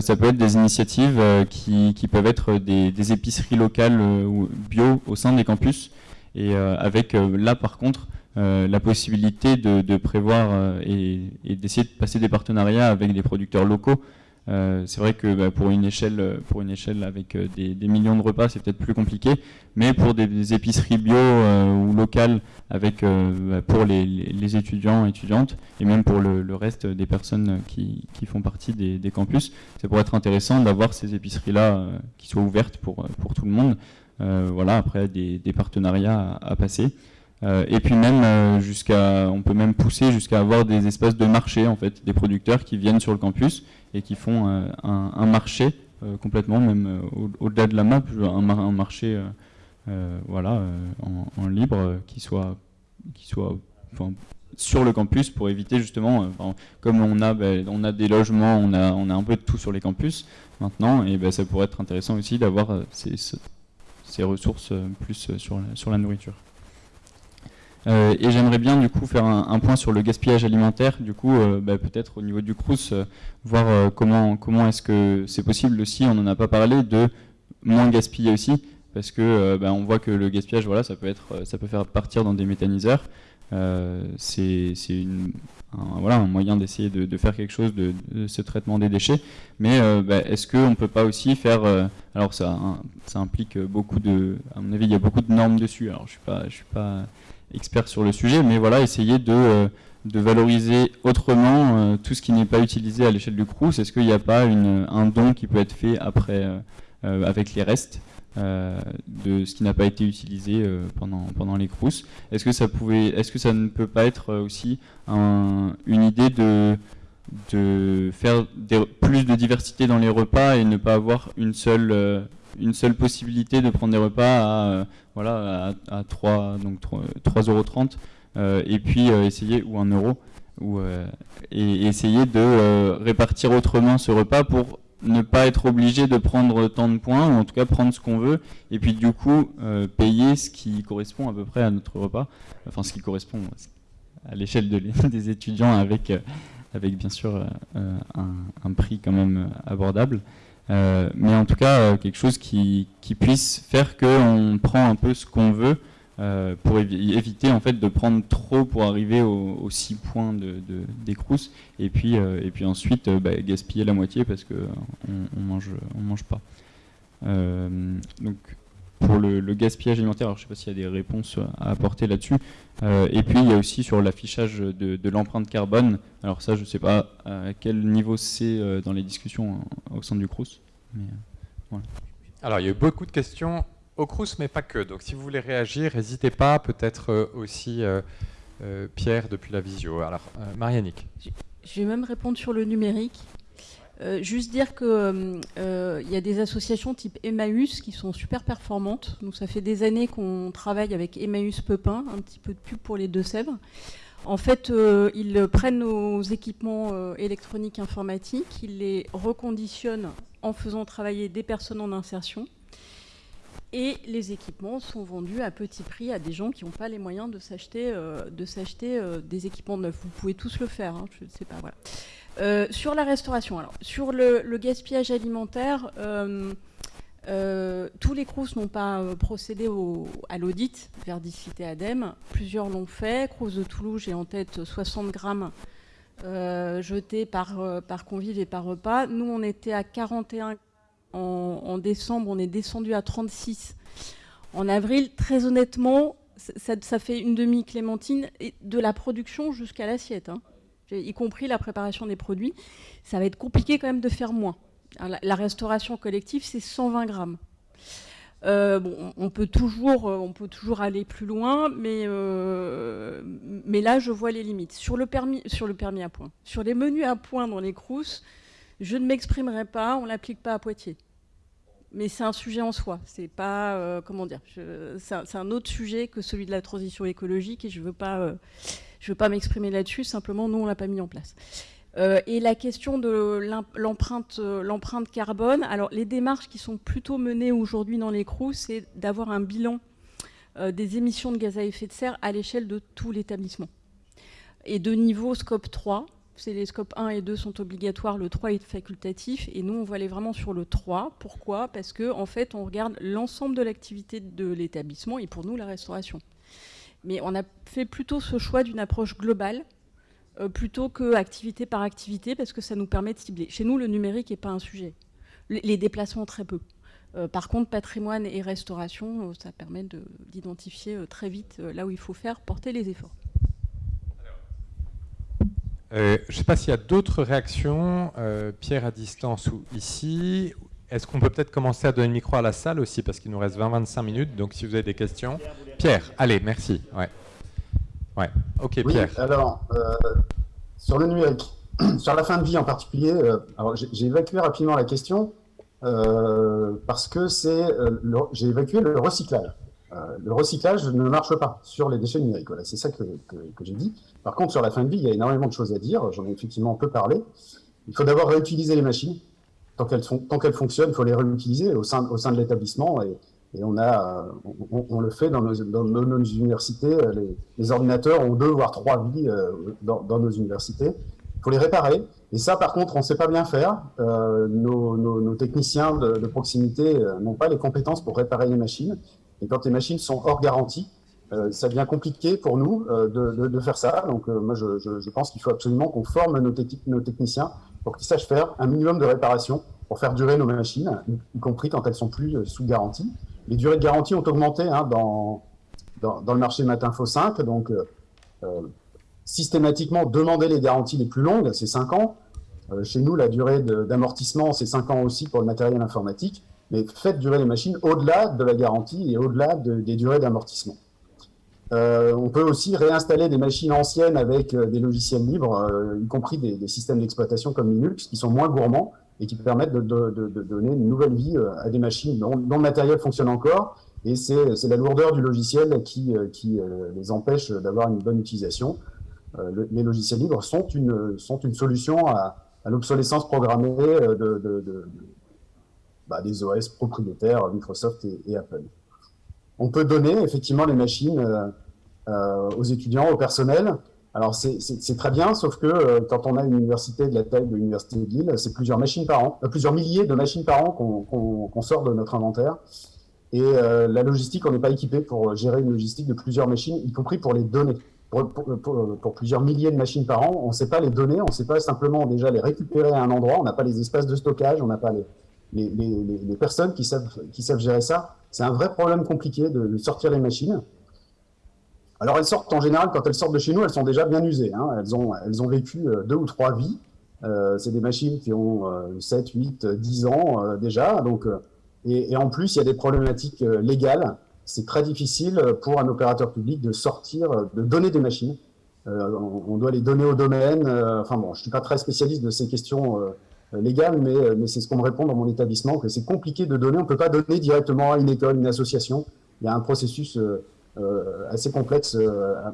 Ça peut être des initiatives qui, peuvent être des, épiceries locales ou bio au sein des campus. Et avec là par contre la possibilité de, prévoir et d'essayer de passer des partenariats avec des producteurs locaux euh, c'est vrai que bah, pour, une échelle, pour une échelle avec euh, des, millions de repas, c'est peut-être plus compliqué, mais pour des, épiceries bio euh, ou locales, avec, bah, pour les, étudiants et étudiantes, et même pour le, reste des personnes qui, font partie des, campus, ça pourrait être intéressant d'avoir ces épiceries-là qui soient ouvertes pour, pour tout le monde. voilà, après des, partenariats à, passer. et puis même jusqu'à, on peut même pousser jusqu'à avoir des espaces de marché en fait, des producteurs qui viennent sur le campus et qui font euh, un, marché euh, complètement, même euh, au-delà de la map, un, marché voilà, en, libre qui soit, qui soit sur le campus pour éviter justement, comme on a, ben, on a des logements, on a, on a un peu de tout sur les campus maintenant, et ben, ça pourrait être intéressant aussi d'avoir ces, ces, ressources plus sur la nourriture. Euh, et j'aimerais bien du coup faire un, point sur le gaspillage alimentaire, du coup euh, bah, peut-être au niveau du Crous, euh, voir comment, comment est-ce que c'est possible aussi, on n'en a pas parlé, de moins gaspiller aussi, parce que bah, on voit que le gaspillage, voilà, ça peut, être, ça peut faire partir dans des méthaniseurs. c'est un, voilà, un moyen d'essayer de, faire quelque chose de, ce traitement des déchets. Mais bah, est-ce qu'on ne peut pas aussi faire... alors ça, ça implique beaucoup de... À mon avis, il y a beaucoup de normes dessus. Alors je ne suis, pas, je suis pas expert sur le sujet, mais voilà, essayer de de valoriser autrement euh, tout ce qui n'est pas utilisé à l'échelle du Crous. Est-ce qu'il n'y a pas un don qui peut être fait après euh, euh, avec les restes de ce qui n'a pas été utilisé pendant, pendant les Crous? Est-ce que ça est-ce que ça ne peut pas être aussi une idée de de faire plus de diversité dans les repas et ne pas avoir une seule une seule possibilité de prendre des repas à voilà à, 3 donc 3,30 euros euh, et puis euh, essayer, ou un euro, ou, euh, et, essayer de répartir autrement ce repas pour ne pas être obligé de prendre tant de points, ou en tout cas prendre ce qu'on veut, et puis du coup payer ce qui correspond à peu près à notre repas, enfin ce qui correspond à l'échelle de des étudiants avec, avec bien sûr un, prix quand même abordable. Mais en tout cas quelque chose qui, qui puisse faire qu'on prend un peu ce qu'on veut euh, pour éviter en fait de prendre trop pour arriver aux, 6 points de, et puis, euh, et puis ensuite euh, bah, gaspiller la moitié parce qu'on on mange, on mange pas. donc pour le, gaspillage alimentaire, alors je ne sais pas s'il y a des réponses à apporter là-dessus. et puis il y a aussi sur l'affichage de, l'empreinte carbone. Alors ça, je ne sais pas à quel niveau c'est dans les discussions au sein du CRUS.
Alors il y a eu beaucoup de questions au Crous, mais pas que. Donc si vous voulez réagir, n'hésitez pas, peut-être euh, aussi euh, euh, Pierre depuis la visio. Alors, Marianique.
Je vais même répondre sur le numérique. Juste dire qu'il il y a des associations type Emmaüs qui sont super performantes. Ça fait des années qu'on travaille avec Emmaüs Pepin, un petit peu de pub pour les Deux-Sèvres. En fait, ils prennent nos équipements électroniques informatiques, ils les reconditionnent en faisant travailler des personnes en insertion et les équipements sont vendus à petit prix à des gens qui n'ont pas les moyens de s'acheter euh, euh, des équipements neufs. Vous pouvez tous le faire, hein, je ne sais pas. Voilà. Euh, sur la restauration, alors sur le, gaspillage alimentaire, tous les CROUS n'ont pas procédé à l'audit Verdicité ADEME. Plusieurs l'ont fait. CROUS de Toulouse, j'ai en tête 60 grammes jetés par, par convive et par repas. Nous, on était à 41 en, décembre, on est descendu à 36. En avril, très honnêtement, ça, fait une demi-clémentine de la production jusqu'à l'assiette, hein. Y compris la préparation des produits. Ça va être compliqué quand même de faire moins. La, restauration collective, c'est 120 grammes. Euh, bon, on peut, toujours, euh, on peut toujours aller plus loin, mais, euh, mais là, je vois les limites. Sur le, permis, sur le permis à point, sur les menus à point dans les crousses, je ne m'exprimerai pas, on ne l'applique pas à Poitiers. Mais c'est un sujet en soi, c'est pas, comment dire, c'est un, autre sujet que celui de la transition écologique et je veux pas, euh, veux pas m'exprimer là-dessus, simplement nous on l'a pas mis en place. Euh, et la question de l'empreinte carbone, alors les démarches qui sont plutôt menées aujourd'hui dans les CROUS, c'est d'avoir un bilan des émissions de gaz à effet de serre à l'échelle de tout l'établissement. Et de niveau scope 3, c'est les scopes 1 et 2 sont obligatoires, le 3 est facultatif, et nous, on va aller vraiment sur le 3. Pourquoi? Parce que en fait, on regarde l'ensemble de l'activité de l'établissement, et pour nous, la restauration. Mais on a fait plutôt ce choix d'une approche globale, euh, plutôt que activité par activité, parce que ça nous permet de cibler. Chez nous, le numérique n'est pas un sujet. Les déplacements, très peu. Euh, par contre, patrimoine et restauration, euh, ça permet d'identifier très vite là où il faut faire, porter les efforts.
Je ne sais pas s'il y a d'autres réactions, Pierre à distance ou ici. Est-ce qu'on peut peut-être commencer à donner le micro à la salle aussi, parce qu'il nous reste 20-25 minutes, donc si vous avez des questions. Pierre, allez, merci. Ouais. Ouais. Ok, Pierre.
Alors, euh, sur le numérique, sur la fin de vie en particulier, j'ai évacué rapidement la question, parce que c'est, j'ai évacué le recyclage. Euh, le recyclage ne marche pas sur les déchets numériques. Voilà, c'est ça que, j'ai dit. Par contre, sur la fin de vie, il y a énormément de choses à dire. J'en ai effectivement un peu parlé. Il faut d'abord réutiliser les machines. Tant qu'elles, qu'elles fonctionnent, il faut les réutiliser au sein, au sein de l'établissement. Et, on, a, on, le fait dans nos, dans nos, universités. Les, ordinateurs ont deux voire trois vies euh, dans, nos universités. Il faut les réparer. Et ça, par contre, on ne sait pas bien faire. Euh, nos, techniciens de, de proximité n'ont pas les compétences pour réparer les machines. Et quand les machines sont hors garantie, ça devient compliqué pour nous de, faire ça. Donc moi, je, pense qu'il faut absolument qu'on forme nos, nos techniciens pour qu'ils sachent faire un minimum de réparation pour faire durer nos machines, y compris quand elles sont plus sous garantie. Les durées de garantie ont augmenté hein, dans, dans, le marché Matinfo 5. Donc, systématiquement, demander les garanties les plus longues, c'est 5 ans. Euh, chez nous, la durée d'amortissement, c'est 5 ans aussi pour le matériel informatique. Mais faites durer les machines au-delà de la garantie et au-delà des durées d'amortissement. Euh, on peut aussi réinstaller des machines anciennes avec euh, des logiciels libres, y compris des, systèmes d'exploitation comme Linux, qui sont moins gourmands et qui permettent de, donner une nouvelle vie à des machines dont, le matériel fonctionne encore. Et c'est la lourdeur du logiciel qui, les empêche d'avoir une bonne utilisation. les logiciels libres sont une, solution à, l'obsolescence programmée euh, bah, des OS propriétaires Microsoft et, Apple. On peut donner effectivement les machines euh, euh, aux étudiants, au personnel. Alors c'est très bien, sauf que quand on a une université de la taille de l'université de Lille, c'est plusieurs machines par an, plusieurs milliers de machines par an qu'on sort de notre inventaire. Et la logistique, on n'est pas équipé pour gérer une logistique de plusieurs machines, y compris pour les données pour, plusieurs milliers de machines par an, on ne sait pas les donner, on ne sait pas simplement déjà les récupérer à un endroit, on n'a pas les espaces de stockage, on n'a pas les, les, personnes qui savent, qui savent gérer ça. C'est un vrai problème compliqué de, sortir les machines. Alors elles sortent en général, quand elles sortent de chez nous, elles sont déjà bien usées. Hein. Elles, ont, elles ont vécu euh, deux ou trois vies. Euh, c'est des machines qui ont 7, 8, 10 ans euh, déjà. Donc, et, en plus, il y a des problématiques légales c'est très difficile pour un opérateur public de sortir, de donner des machines. Euh, on, doit les donner au domaine. Euh, enfin bon, je suis pas très spécialiste de ces questions euh, légales, mais, mais c'est ce qu'on me répond dans mon établissement, que c'est compliqué de donner. On peut pas donner directement à une école, une association. Il y a un processus assez complexe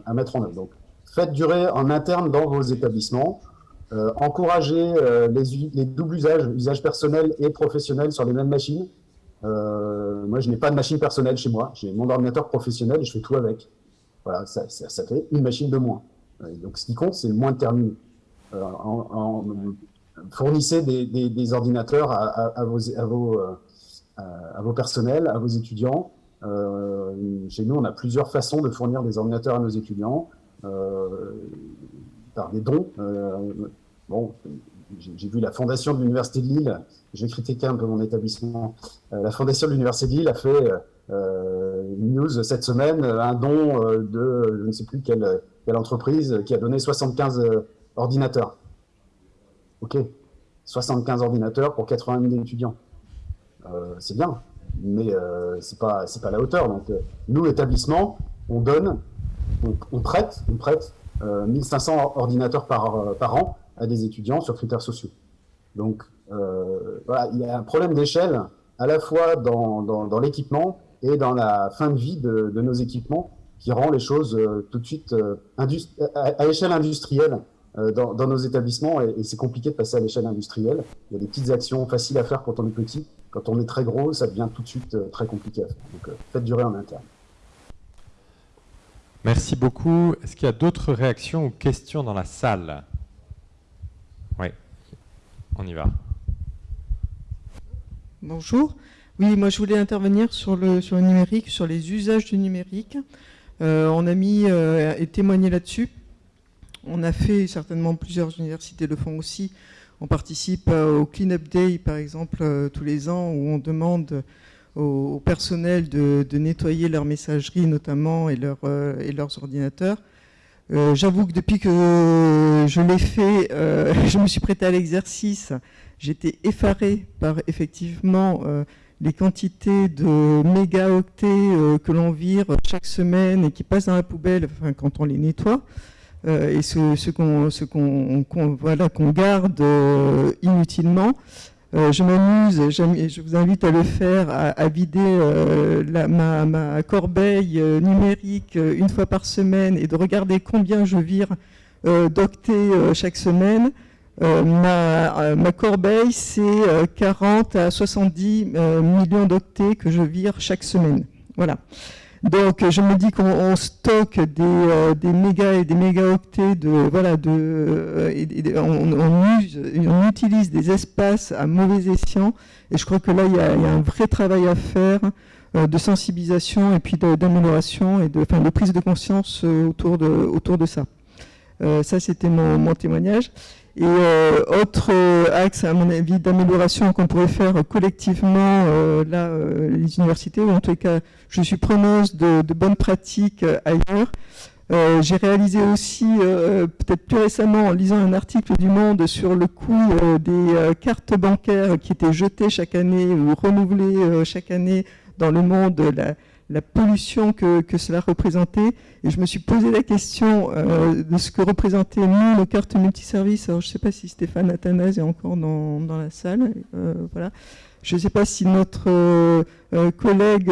à, mettre en œuvre. Donc, faites durer en interne dans vos établissements. encouragez les, les doubles usages, usage personnel et professionnel sur les mêmes machines. Euh, moi, je n'ai pas de machine personnelle chez moi. J'ai mon ordinateur professionnel et je fais tout avec. Voilà, ça, ça, fait une machine de moins. Euh, donc, ce qui compte, c'est le moins de terminaux. Euh, fournissez des, ordinateurs à, vos, personnels, à vos étudiants. chez nous, on a plusieurs façons de fournir des ordinateurs à nos étudiants. par des dons. bon, j'ai vu la fondation de l'Université de Lille, je vais critiquer un peu mon établissement, euh, la fondation de l'Université de Lille a fait euh, une news cette semaine, un don euh, de je ne sais plus quelle, quelle entreprise qui a donné 75 ordinateurs. Ok, 75 ordinateurs pour 80 000 étudiants. c'est bien, mais euh, c'est pas c'est pas la hauteur. Donc nous, établissement, on donne, on, prête, on prête 1500 ordinateurs par, par an à des étudiants sur critères sociaux. Donc, euh, voilà, il y a un problème d'échelle à la fois dans, dans, l'équipement et dans la fin de vie de, nos équipements qui rend les choses euh, tout de suite euh, à, échelle industrielle dans, dans, nos établissements et, c'est compliqué de passer à l'échelle industrielle. Il y a des petites actions faciles à faire quand on est petit. Quand on est très gros, ça devient tout de suite très compliqué à faire. Donc faites durer en interne.
Merci beaucoup. Est-ce qu'il y a d'autres réactions ou questions dans la salle? Oui, on y va.
Bonjour. Oui, moi je voulais intervenir sur le, sur le numérique, sur les usages du numérique. Euh, on a mis euh, et témoigné là-dessus. On a fait, certainement plusieurs universités le font aussi, on participe euh, au Clean Up Day par exemple tous les ans où on demande au, personnel de, nettoyer leur messagerie notamment et, et leurs ordinateurs. J'avoue que depuis que je l'ai fait, je me suis prêté à l'exercice j'étais effaré par effectivement euh, les quantités de mégaoctets euh, que l'on vire chaque semaine et qui passent dans la poubelle quand on les nettoie. Euh, et ce, qu'on qu'on garde inutilement. je m'amuse, je vous invite à le faire, à, vider ma, ma, corbeille numérique une fois par semaine et de regarder combien je vire d'octets chaque semaine. Euh, euh, ma, corbeille, c'est 40 euh, à 70 millions d'octets que je vire chaque semaine. Voilà. Donc je me dis qu'on stocke des, des, mégas et des mégaoctets de voilà de on, utilise des espaces à mauvais escient et je crois que là il y a, un vrai travail à faire euh, de sensibilisation et puis d'amélioration et de, enfin, de prise de conscience euh, autour, de, autour de ça. Euh, ça, c'était mon, mon témoignage. Et euh, autre euh, axe, à mon avis, d'amélioration qu'on pourrait faire collectivement, euh, là, euh, les universités, ou en tout cas, je suis preneuse de, de bonnes pratiques euh, ailleurs. Euh, J'ai réalisé aussi, peut-être plus récemment, en lisant un article du Monde sur le coût des cartes bancaires qui étaient jetées chaque année ou renouvelées chaque année dans le monde, la pollution que, cela représentait. Et je me suis posé la question euh, de ce que représentaient, nous, nos cartes multiservices. Alors, je ne sais pas si Stéphane Athanase est encore dans, la salle. euh, voilà. Je ne sais pas si notre euh, collègue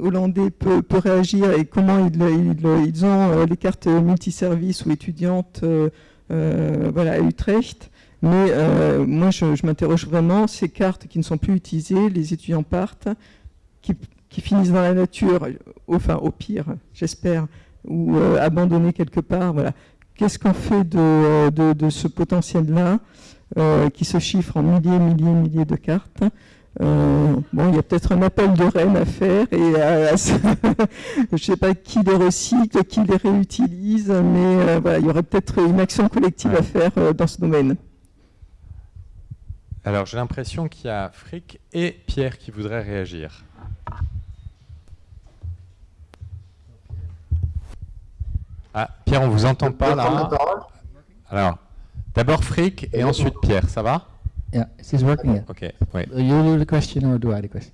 hollandais peut, réagir et comment ils, ont les cartes multiservices ou étudiantes voilà, à Utrecht. Mais moi, je, je m'interroge vraiment, ces cartes qui ne sont plus utilisées, les étudiants partent, qui, qui finissent dans la nature, enfin au pire, j'espère, ou euh, abandonnés quelque part. Voilà. Qu'est-ce qu'on fait de, de, de ce potentiel-là euh, qui se chiffre en milliers, milliers, milliers de cartes? Euh, bon, il y a peut-être un appel de Rennes à faire et à- à je ne sais pas qui les recycle, qui les réutilise, mais euh, voilà, il y aurait peut-être une action collective à faire euh, dans ce domaine.
Alors j'ai l'impression qu'il y a Frick et Pierre qui voudraient réagir. Ah, Pierre, on vous entend pas là. Alors, d'abord Frick et ensuite Pierre, ça va?
Yeah, is this working? Yeah.
Ok, oui.
Uh, you do the question or do I the question?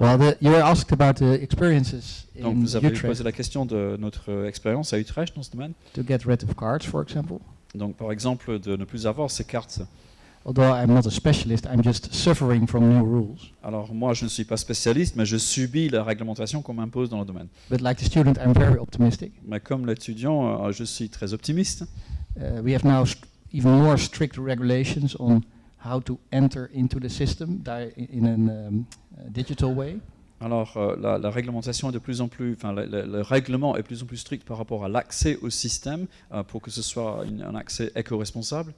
Well, the, you were asked about the experiences
Donc
in
vous avez
Utrecht
posé la question de notre expérience à Utrecht dans ce domaine.
to get rid of cards, for example.
Donc par exemple de ne plus avoir ces cartes.
Although I'm not a specialist, I'm just suffering from new rules.
Alors moi je ne suis pas spécialiste, mais je subis la réglementation qu'on m'impose dans le domaine.
But like the student, I'm very optimistic.
Mais comme l'étudiant, euh, je suis très optimiste.
Uh, we have now even more strict regulations on how to enter into the system in a um, uh, digital way.
Alors euh, la, la réglementation est de plus en plus, enfin le, le- le règlement est de plus en plus strict par rapport à l'accès au système euh, pour que ce soit une- un accès éco-responsable.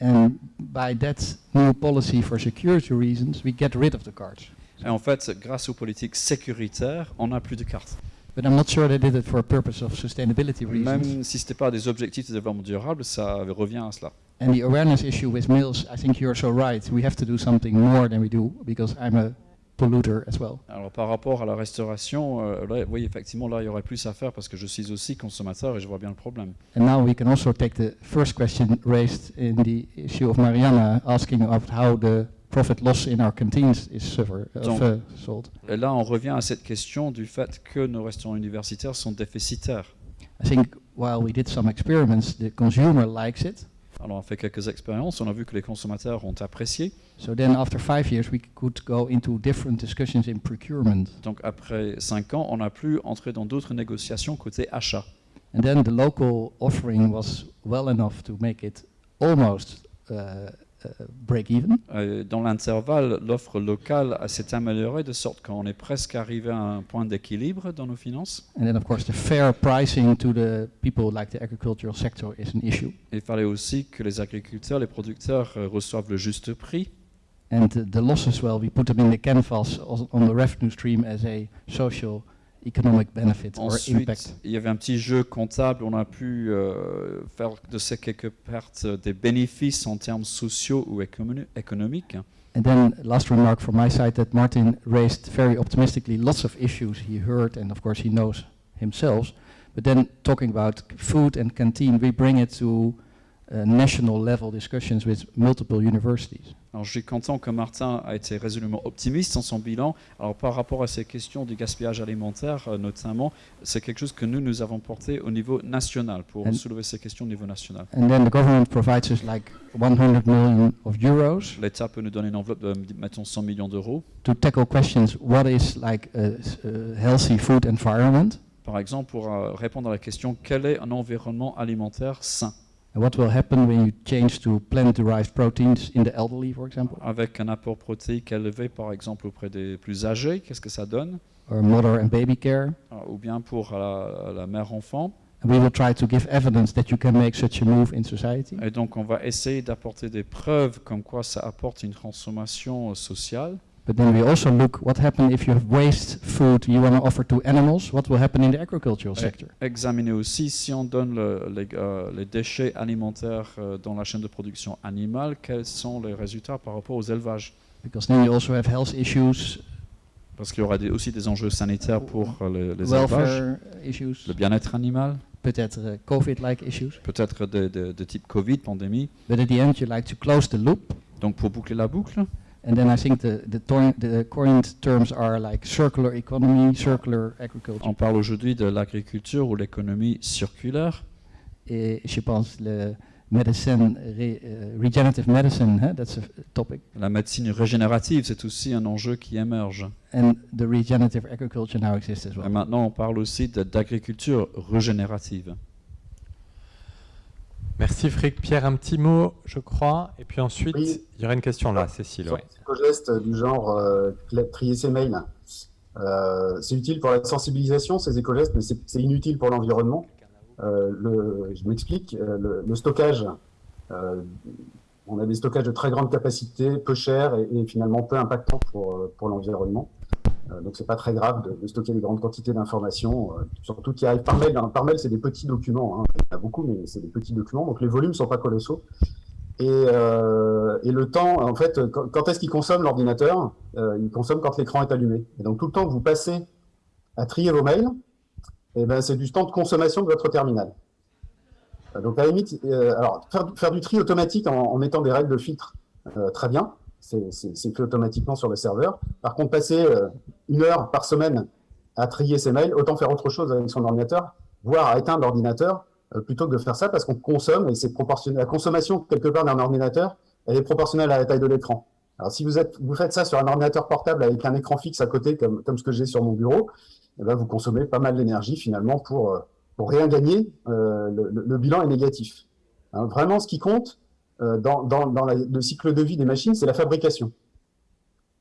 And by that new policy for security reasons, we get rid of the cards.
Et en fait, grâce aux politiques sécuritaires, on n'a plus de cartes.
But I'm not sure they did it for a purpose of sustainability reasons.
Même si ce n'était pas des objectifs de développement durable, ça revient à cela.
And the awareness issue with mills, I think you're so right. We have to do something more than we do because I'm a polluter as well.
Alors par rapport à la restauration, euh, là, oui, effectivement, là, il y aurait plus à faire parce que je suis aussi consommateur et je vois bien le problème.
And now we can also take the first question raised in the issue of Mariana asking about how the profit loss in our canteens is suffer, uh,
Donc-
f- solved.
Et là, on revient à cette question du fait que nos restaurants universitaires sont déficitaires.
I think while we did some experiments, the consumer likes it.
Alors on a fait quelques expériences, on a vu que les consommateurs ont apprécié.
So then after five years, we could go into different discussions in procurement.
Donc après cinq ans, on a pu entrer dans d'autres négociations côté achat.
And then the local offering was well enough to make it almost uh, uh, break even.
Euh, Dans l'intervalle, l'offre locale s'est améliorée de sorte qu'on est presque arrivé à un point d'équilibre dans nos finances.
And then, of course, the fair pricing to the people like the agricultural sector is an issue.
Il fallait aussi que les agriculteurs, les producteurs euh, reçoivent le juste prix.
And the losses, well, we put them in the canvas on the revenue stream as a social economic benefit or impact.
Ensuite, il y avait un petit jeu comptable. On a pu euh, faire de ces quelques pertes euh, des bénéfices en termes sociaux ou économi- économiques.
And then, last remark from my side that Martin raised very optimistically lots of issues he heard, and of course he knows himself. But then, talking about food and canteen, we bring it to national level discussions with multiple universities.
Alors, je suis content que Martin a été résolument optimiste dans son bilan. Alors, par rapport à ces questions du gaspillage alimentaire, euh, notamment, c'est quelque chose que nous, nous avons porté au niveau national pour
And-
soulever ces questions au niveau national.
And then the government provides us like 100 million of euros
L'État peut nous donner une enveloppe de, mettons, 100 millions d'euros.
to tackle questions what is like a, s- a healthy food environment?
Par exemple, pour euh, répondre à la question quel est un environnement alimentaire sain?
What will happen when you change to plant-derived proteins in the elderly, for example,
Avec un apport protéique élevé, par exemple, auprès des plus âgés, qu'est-ce que ça donne?
Or mother and baby care.
Euh, Ou bien pour la, la mère-enfant.
We will try to give evidence that you can make such a move in society.
Et donc, on va essayer d'apporter des preuves comme quoi ça apporte une transformation sociale.
But then we also look what happens if you have waste food you want to offer to animals. What will happen in the agricultural
Et
sector?
examiner aussi si on donne le- les, euh, les déchets alimentaires euh, dans la chaîne de production animale, quels sont les résultats par rapport aux élevages?
Because then you also have health issues,
Parce qu'il y aura des- aussi des enjeux sanitaires pour euh, les, les élevages,
issues,
le bien-être animal,
peut-être uh, COVID-like issues.
peut-être de, de- de type Covid, pandémie.
But at the end, you like to close the loop.
Donc pour boucler la boucle,
And then I think the, the, the current terms are like circular economy, circular agriculture.
on parle aujourd'hui de l'agriculture ou l'économie circulaire.
Et je pense le medicine, re- uh, regenerative medicine, huh, that's a topic.
La médecine régénérative, c'est aussi un enjeu qui émerge.
And the regenerative agriculture now exists as
Et
well.
maintenant, on parle aussi d'agriculture régénérative.
Merci Frick. Pierre, un petit mot, je crois. Et puis ensuite,
Oui.
il y aura une question là, Cécile. ouais.
éco-gestes du genre euh, trier ses mails. Euh, c'est utile pour la sensibilisation, ces éco-gestes, mais c'est c'est inutile pour l'environnement. Euh, le- je m'explique. euh, le, le stockage, euh, on a des stockages de très grande capacité, peu chers et, et finalement peu impactants pour, euh, pour l'environnement. Euh, donc c'est pas très grave de, stocker des grandes quantités d'informations, euh, surtout qui arrivent par mail. Par mail, c'est des petits documents. hein. Il y en a beaucoup, mais c'est des petits documents. Donc les volumes sont pas colossaux. Et, euh, le temps, en fait, quand, est-ce qu'il consomme l'ordinateur? Il consomme quand l'écran est allumé. Et donc tout le temps que vous passez à trier vos mails, eh ben, c'est du temps de consommation de votre terminal. Donc à la limite, alors faire, du tri automatique en, en mettant des règles de filtre, très bien, c'est fait automatiquement sur le serveur. Par contre, passer euh, une heure par semaine à trier ses mails, autant faire autre chose avec son ordinateur, voire à éteindre l'ordinateur, euh, plutôt que de faire ça parce qu'on consomme et c'est. La consommation quelque part d'un ordinateur, elle est proportionnelle à la taille de l'écran. Alors si vous, êtes, vous faites ça sur un ordinateur portable avec un écran fixe à côté, comme, ce que j'ai sur mon bureau, eh ben, vous consommez pas mal d'énergie finalement pour, euh, rien gagner. Le, bilan est négatif. Hein, vraiment, ce qui compte dans, dans, le cycle de vie des machines, c'est la fabrication.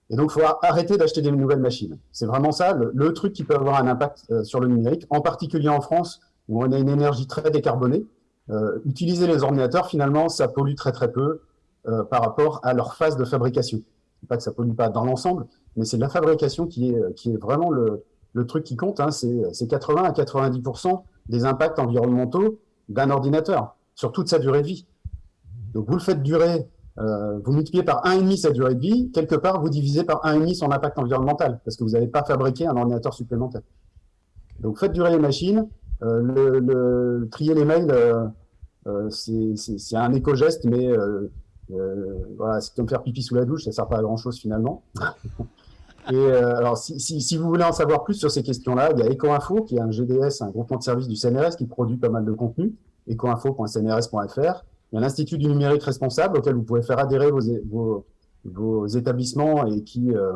Et donc, il faut arrêter d'acheter des nouvelles machines. C'est vraiment ça, le, truc qui peut avoir un impact euh, sur le numérique, en particulier en France, où on a une énergie très décarbonée. Euh, utiliser les ordinateurs, finalement, ça pollue très très peu euh, par rapport à leur phase de fabrication. Pas que ça pollue pas dans l'ensemble, mais c'est la fabrication qui est, vraiment le, truc qui compte. Hein. C'est 80 à 90% des impacts environnementaux d'un ordinateur sur toute sa durée de vie. Donc vous le faites durer, euh, vous multipliez par 1,5 sa durée de vie, quelque part vous divisez par 1,5 son impact environnemental, parce que vous n'avez pas fabriqué un ordinateur supplémentaire. Donc faites durer les machines, euh, le, trier les mails, euh, c'est un éco-geste, mais voilà, c'est comme faire pipi sous la douche, ça sert pas à grand-chose finalement. Et alors, si vous voulez en savoir plus sur ces questions-là, il y a EcoInfo, qui est un GDS, un groupement de services du CNRS, qui produit pas mal de contenu, ecoinfo.cnrs.fr. Il y a l'Institut du numérique responsable, auquel vous pouvez faire adhérer vos, établissements et qui, euh,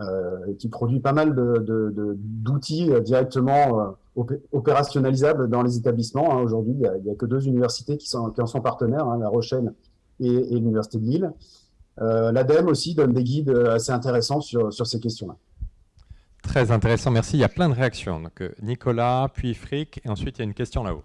euh, et qui produit pas mal d'outils directement euh, opé- opérationnalisables dans les établissements. hein. Aujourd'hui, il n'y a, que deux universités qui, en sont partenaires, hein, La Rochelle et, l'Université de Lille. L'ADEME aussi donne des guides assez intéressants sur, ces questions-là.
Très intéressant, merci. Il y a plein de réactions. Donc, Nicolas, puis Frick, et ensuite il y a une question là-haut.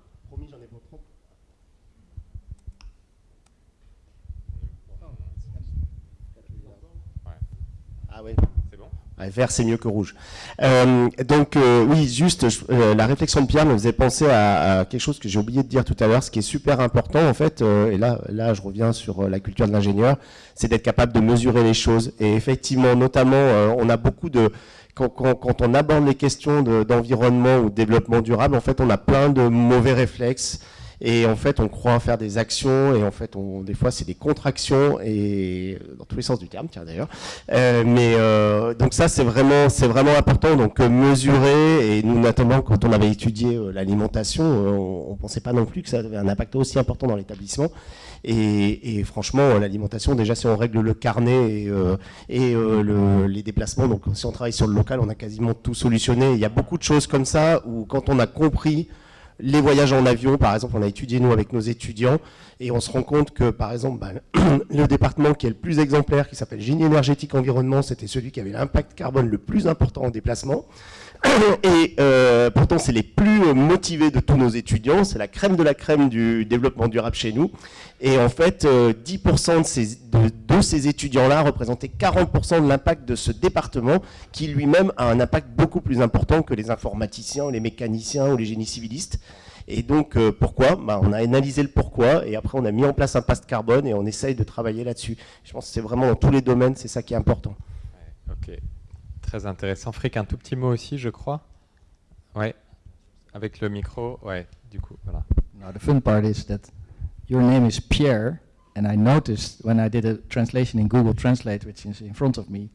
Ah ouais.
C'est bon?
Vert, c'est mieux que rouge. Euh, donc, euh, oui, juste, je- euh, la réflexion de Pierre me faisait penser à, à quelque chose que j'ai oublié de dire tout à l'heure, ce qui est super important, en fait, euh, et là, là, je reviens sur euh, la culture de l'ingénieur, c'est d'être capable de mesurer les choses. Et effectivement, notamment, euh, on a beaucoup de... Quand, quand- quand on aborde les questions de- d'environnement ou de développement durable, en fait, on a plein de mauvais réflexes. Et en fait, on croit faire des actions, et en fait, on, des fois, c'est des contractions, et dans tous les sens du terme, tiens d'ailleurs. Euh, mais euh, donc ça, c'est vraiment, c'est vraiment important. Donc euh, mesurer, et nous notamment quand on avait étudié euh, l'alimentation, euh, on, on pensait pas non plus que ça avait un impact aussi important dans l'établissement. Et, et franchement, l'alimentation, déjà, si on règle le carnet et, euh, et le- les déplacements, donc si on travaille sur le local, on a quasiment tout solutionné. Il y a beaucoup de choses comme ça où quand on a compris les voyages en avion, par exemple, on a étudié nous avec nos étudiants et on se rend compte que, par exemple, bah, le département qui est le plus exemplaire, qui s'appelle Génie énergétique environnement, c'était celui qui avait l'impact carbone le plus important en déplacement. Et euh, pourtant, c'est les plus motivés de tous nos étudiants. C'est la crème de la crème du développement durable chez nous. Et en fait, 10% de ces, de, ces étudiants-là représentaient 40% de l'impact de ce département, qui lui-même a un impact beaucoup plus important que les informaticiens, les mécaniciens ou les génies civilistes. Et donc, pourquoi? Bah, On a analysé le pourquoi, et après on a mis en place un passe carbone, et on essaye de travailler là-dessus. Je pense que c'est vraiment dans tous les domaines, c'est ça qui est important.
ok très intéressant. Frick, un tout petit mot aussi, je crois. Ouais, avec le micro. Ouais, du coup, voilà.
Now the fun part is that your name is Pierre, and I noticed when I did a translation in Google Translate, which is in front of me.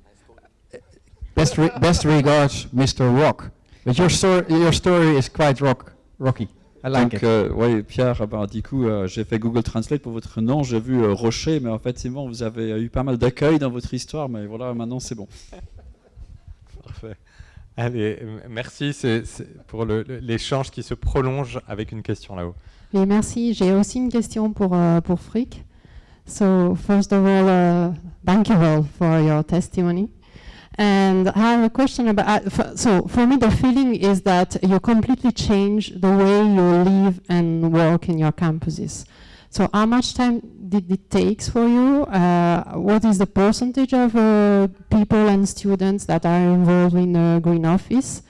Best, re best regards, Mr. Rock. But your, story, your story is quite rock, rocky. I like
Donc, euh, ouais, Pierre, bah, du coup, euh, j'ai fait Google Translate pour votre nom. J'ai vu euh, Rocher, mais en fait, c'est bon, vous avez eu pas mal d'accueil dans votre histoire, mais voilà, maintenant c'est bon.
Parfait. Allez, merci pour l'échange qui se prolonge avec une question là-haut.
Oui, merci. J'ai aussi une question pour, uh, pour Frick. So, first of all, uh, thank you all for your testimony. And I have a question about. Uh, so, for me, the feeling is that you completely change the way you live and work in your campuses. So how much time did it take for you? Uh, what is the percentage of uh, people and students that are involved in the Green Office?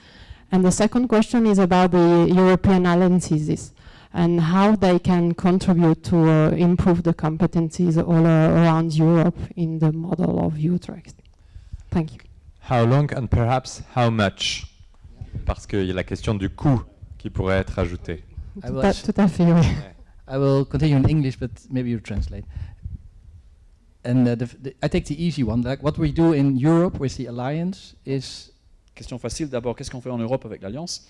And the second question is about the European alliances and how they can contribute to uh, improve the competencies all around Europe in the model of Utrecht. Thank you.
How long and perhaps how much? Parce qu'il y a la question du coût qui pourrait être ajouté.
Tout à, tout à fait, oui.
I will continue in English, but maybe you translate. And uh, the, the, I take the easy one. Like what we do in Europe with the alliance is.
Question facile. D'abord, qu'est-ce qu'on fait en Europe avec l'alliance?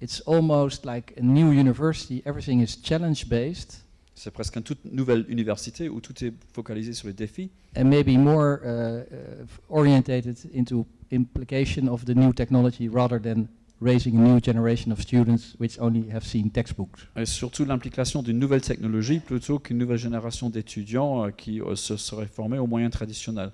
It's almost like a new university. Everything is challenge based.
C'est presque une toute nouvelle université où tout est focalisé sur les défis.
And maybe more uh, uh, orientated into implication of the new technology rather than raising a new generation of students which only have seen textbooks.
Et surtout l'implication d'une nouvelle technologie plutôt qu'une nouvelle génération d'étudiants euh, qui euh, se seraient formés aux moyens traditionnels.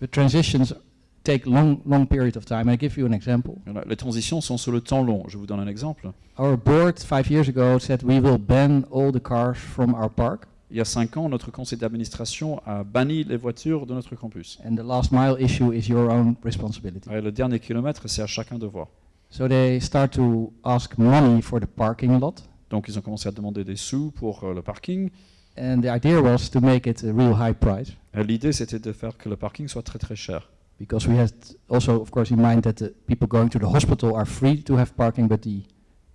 But transitions take long, long period of time. I give you an example.
Les transitions sont sur le temps long. Je vous donne un exemple.
Our board five years ago said we will ban all the cars from our park.
Il y a cinq ans, notre conseil d'administration a banni les voitures de notre campus.
And the last mile issue is your own responsibility.
Et le dernier kilomètre, c'est à chacun de voir.
So they start to ask money for the parking lot.
Donc ils ont commencé à demander des sous pour euh, le parking.
And the idea was to make it a real high price.
Euh, l'idée c'était de faire que le parking soit très très cher.
Because we had also, of course, in mind that the people going to the hospital are free to have parking, but the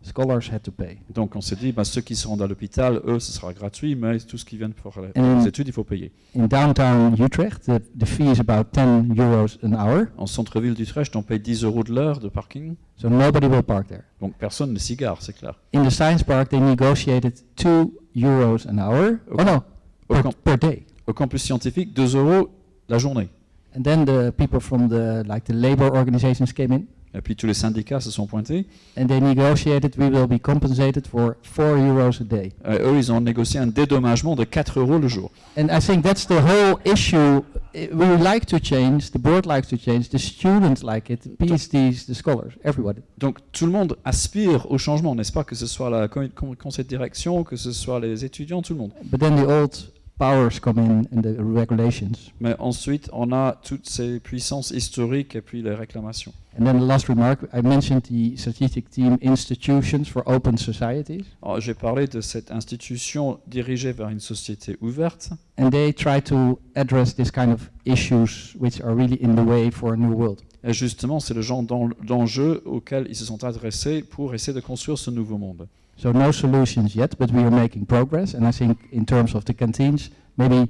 scholars had to pay.
Donc on s'est dit, bah, ceux qui se rendent à l'hôpital, eux, ce sera gratuit, mais tout ce qui vient pour les, les études, il faut payer.
In downtown Utrecht, the, the fee is about 10 euros an hour.
En centre-ville d'Utrecht, on paye 10 euros de l'heure de parking.
So nobody will park there.
Donc personne ne s'y gare, c'est clair.
In the science park, they negotiated 2 euros an hour.
Au
oh no,
au
per, per day.
Au campus scientifique, 2 euros la journée.
And then the people from the like the labor organizations came in,
Et puis tous les syndicats se sont pointés.
and they negotiated we will be compensated for 4 euros a day.
Et eux, ils ont négocié un dédommagement de 4 euros le jour.
And I think that's the whole issue. We would like to change, the board likes to change, the students like it, the PhDs, the scholars, everybody.
Donc tout le monde aspire au changement, n'est-ce pas? Que ce soit la co- con- conseil de direction, que ce soit les étudiants, tout le monde.
But then the old powers come in and the regulations.
Mais ensuite, on a toutes ces puissances historiques et puis les réclamations.
And then the last remark, I mentioned the strategic team institutions for open societies,
Alors, J'ai parlé de cette institution dirigée vers une société ouverte.
and they try to address this kind of issues which are really in the way for a new world.
Et justement, c'est le genre d'en- d'enjeux auxquels ils se sont adressés pour essayer de construire ce nouveau monde.
So no solutions yet, but we are making progress, and I think in terms of the canteens, maybe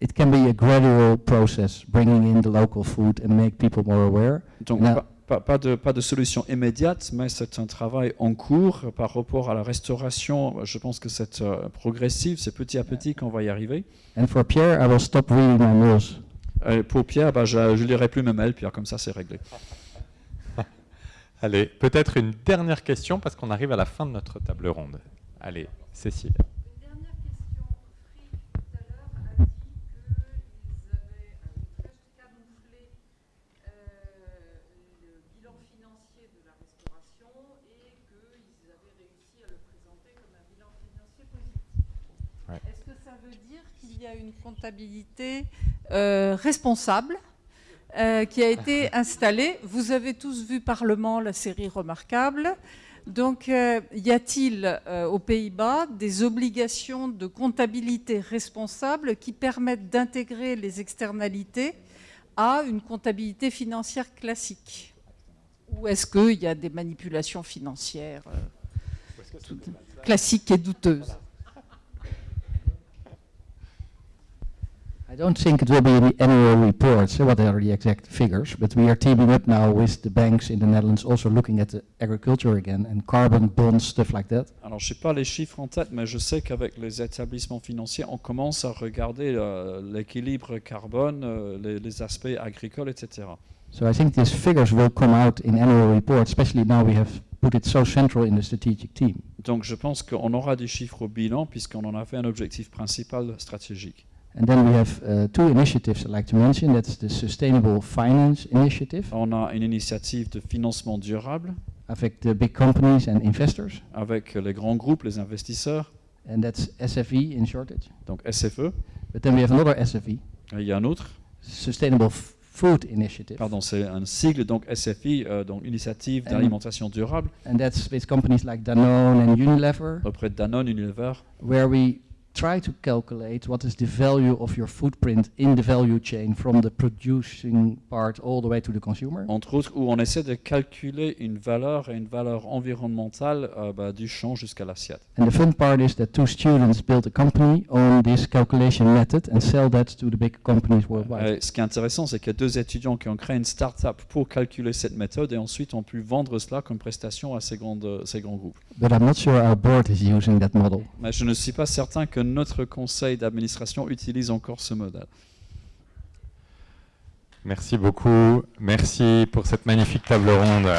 it can be a gradual process, bringing in the local food and make people more aware.
Donc pas, pas- pas de, pas de solution immédiate, mais c'est un travail en cours par rapport à la restauration. Je pense que c'est euh, progressif, c'est petit à petit qu'on va y arriver.
And for Pierre, I will stop reading my mails.
Et pour Pierre, bah, je ne lirai plus mes mails, Pierre, comme ça c'est réglé.
Allez, peut-être une dernière question parce qu'on arrive à la fin de notre table ronde. Allez, Cécile.
Une dernière question. Frick, tout à l'heure, a dit qu'ils avaient euh, très camouflé euh, le bilan financier de la restauration
et qu'ils avaient réussi à le présenter comme un bilan financier positif.
Est-ce que ça veut dire qu'il y a une comptabilité euh, responsable? Euh, qui a été installée. Vous avez tous vu Parlement, la série remarquable. Donc, euh, y a-t-il euh, aux Pays-Bas des obligations de comptabilité responsable qui permettent d'intégrer les externalités à une comptabilité financière classique? Ou est-ce qu'il y a des manipulations financières classiques et douteuses?
I don't think it will be in the annual reports, uh, what are the exact figures, but we are teaming up now with the banks in the Netherlands, also looking at the agriculture again, and carbon bonds, stuff like that.
Alors, je sais pas les chiffres en tête, mais je sais qu'avec les établissements financiers, on commence à regarder euh, l'équilibre carbone, euh, les, les aspects agricoles, etc.
So I think these figures will come out in annual reports, especially now we have put it so central in the strategic team.
Donc, je pense qu'on aura des chiffres au bilan, puisqu'on en a fait un objectif principal stratégique.
And then we have uh, two initiatives I'd like to mention. That's the Sustainable Finance Initiative.
On a une initiative de financement durable.
Avec the big companies and investors,
avec les grands groupes, les investisseurs,
and that's SFE in shortage.
donc SFE.
But then we have another SFE,
Il y a un autre,
Sustainable Food Initiative,
pardon, c'est un sigle, donc SFI, euh, donc Initiative
And-
d'alimentation durable,
and that's with companies like Danone and Unilever,
auprès de Danone, Unilever,
where we try to calculate what is the value of your footprint in the value chain from the producing part all the way to the consumer?
entre autres, où on essaie de calculer une valeur et une valeur environnementale euh, bah, du champ jusqu'à l'assiette.
And the fun part is that two students built a company on this calculation method and sell that to the big companies worldwide.
Et ce qui est intéressant, c'est qu'il y a deux étudiants qui ont créé une start-up pour calculer cette méthode et ensuite ont pu vendre cela comme prestation à ces, grandes, ces grands groupes.
But I'm not sure our board is using that model.
Mais je ne suis pas certain que notre conseil d'administration utilise encore ce modèle.
Merci beaucoup. Merci pour cette magnifique table ronde.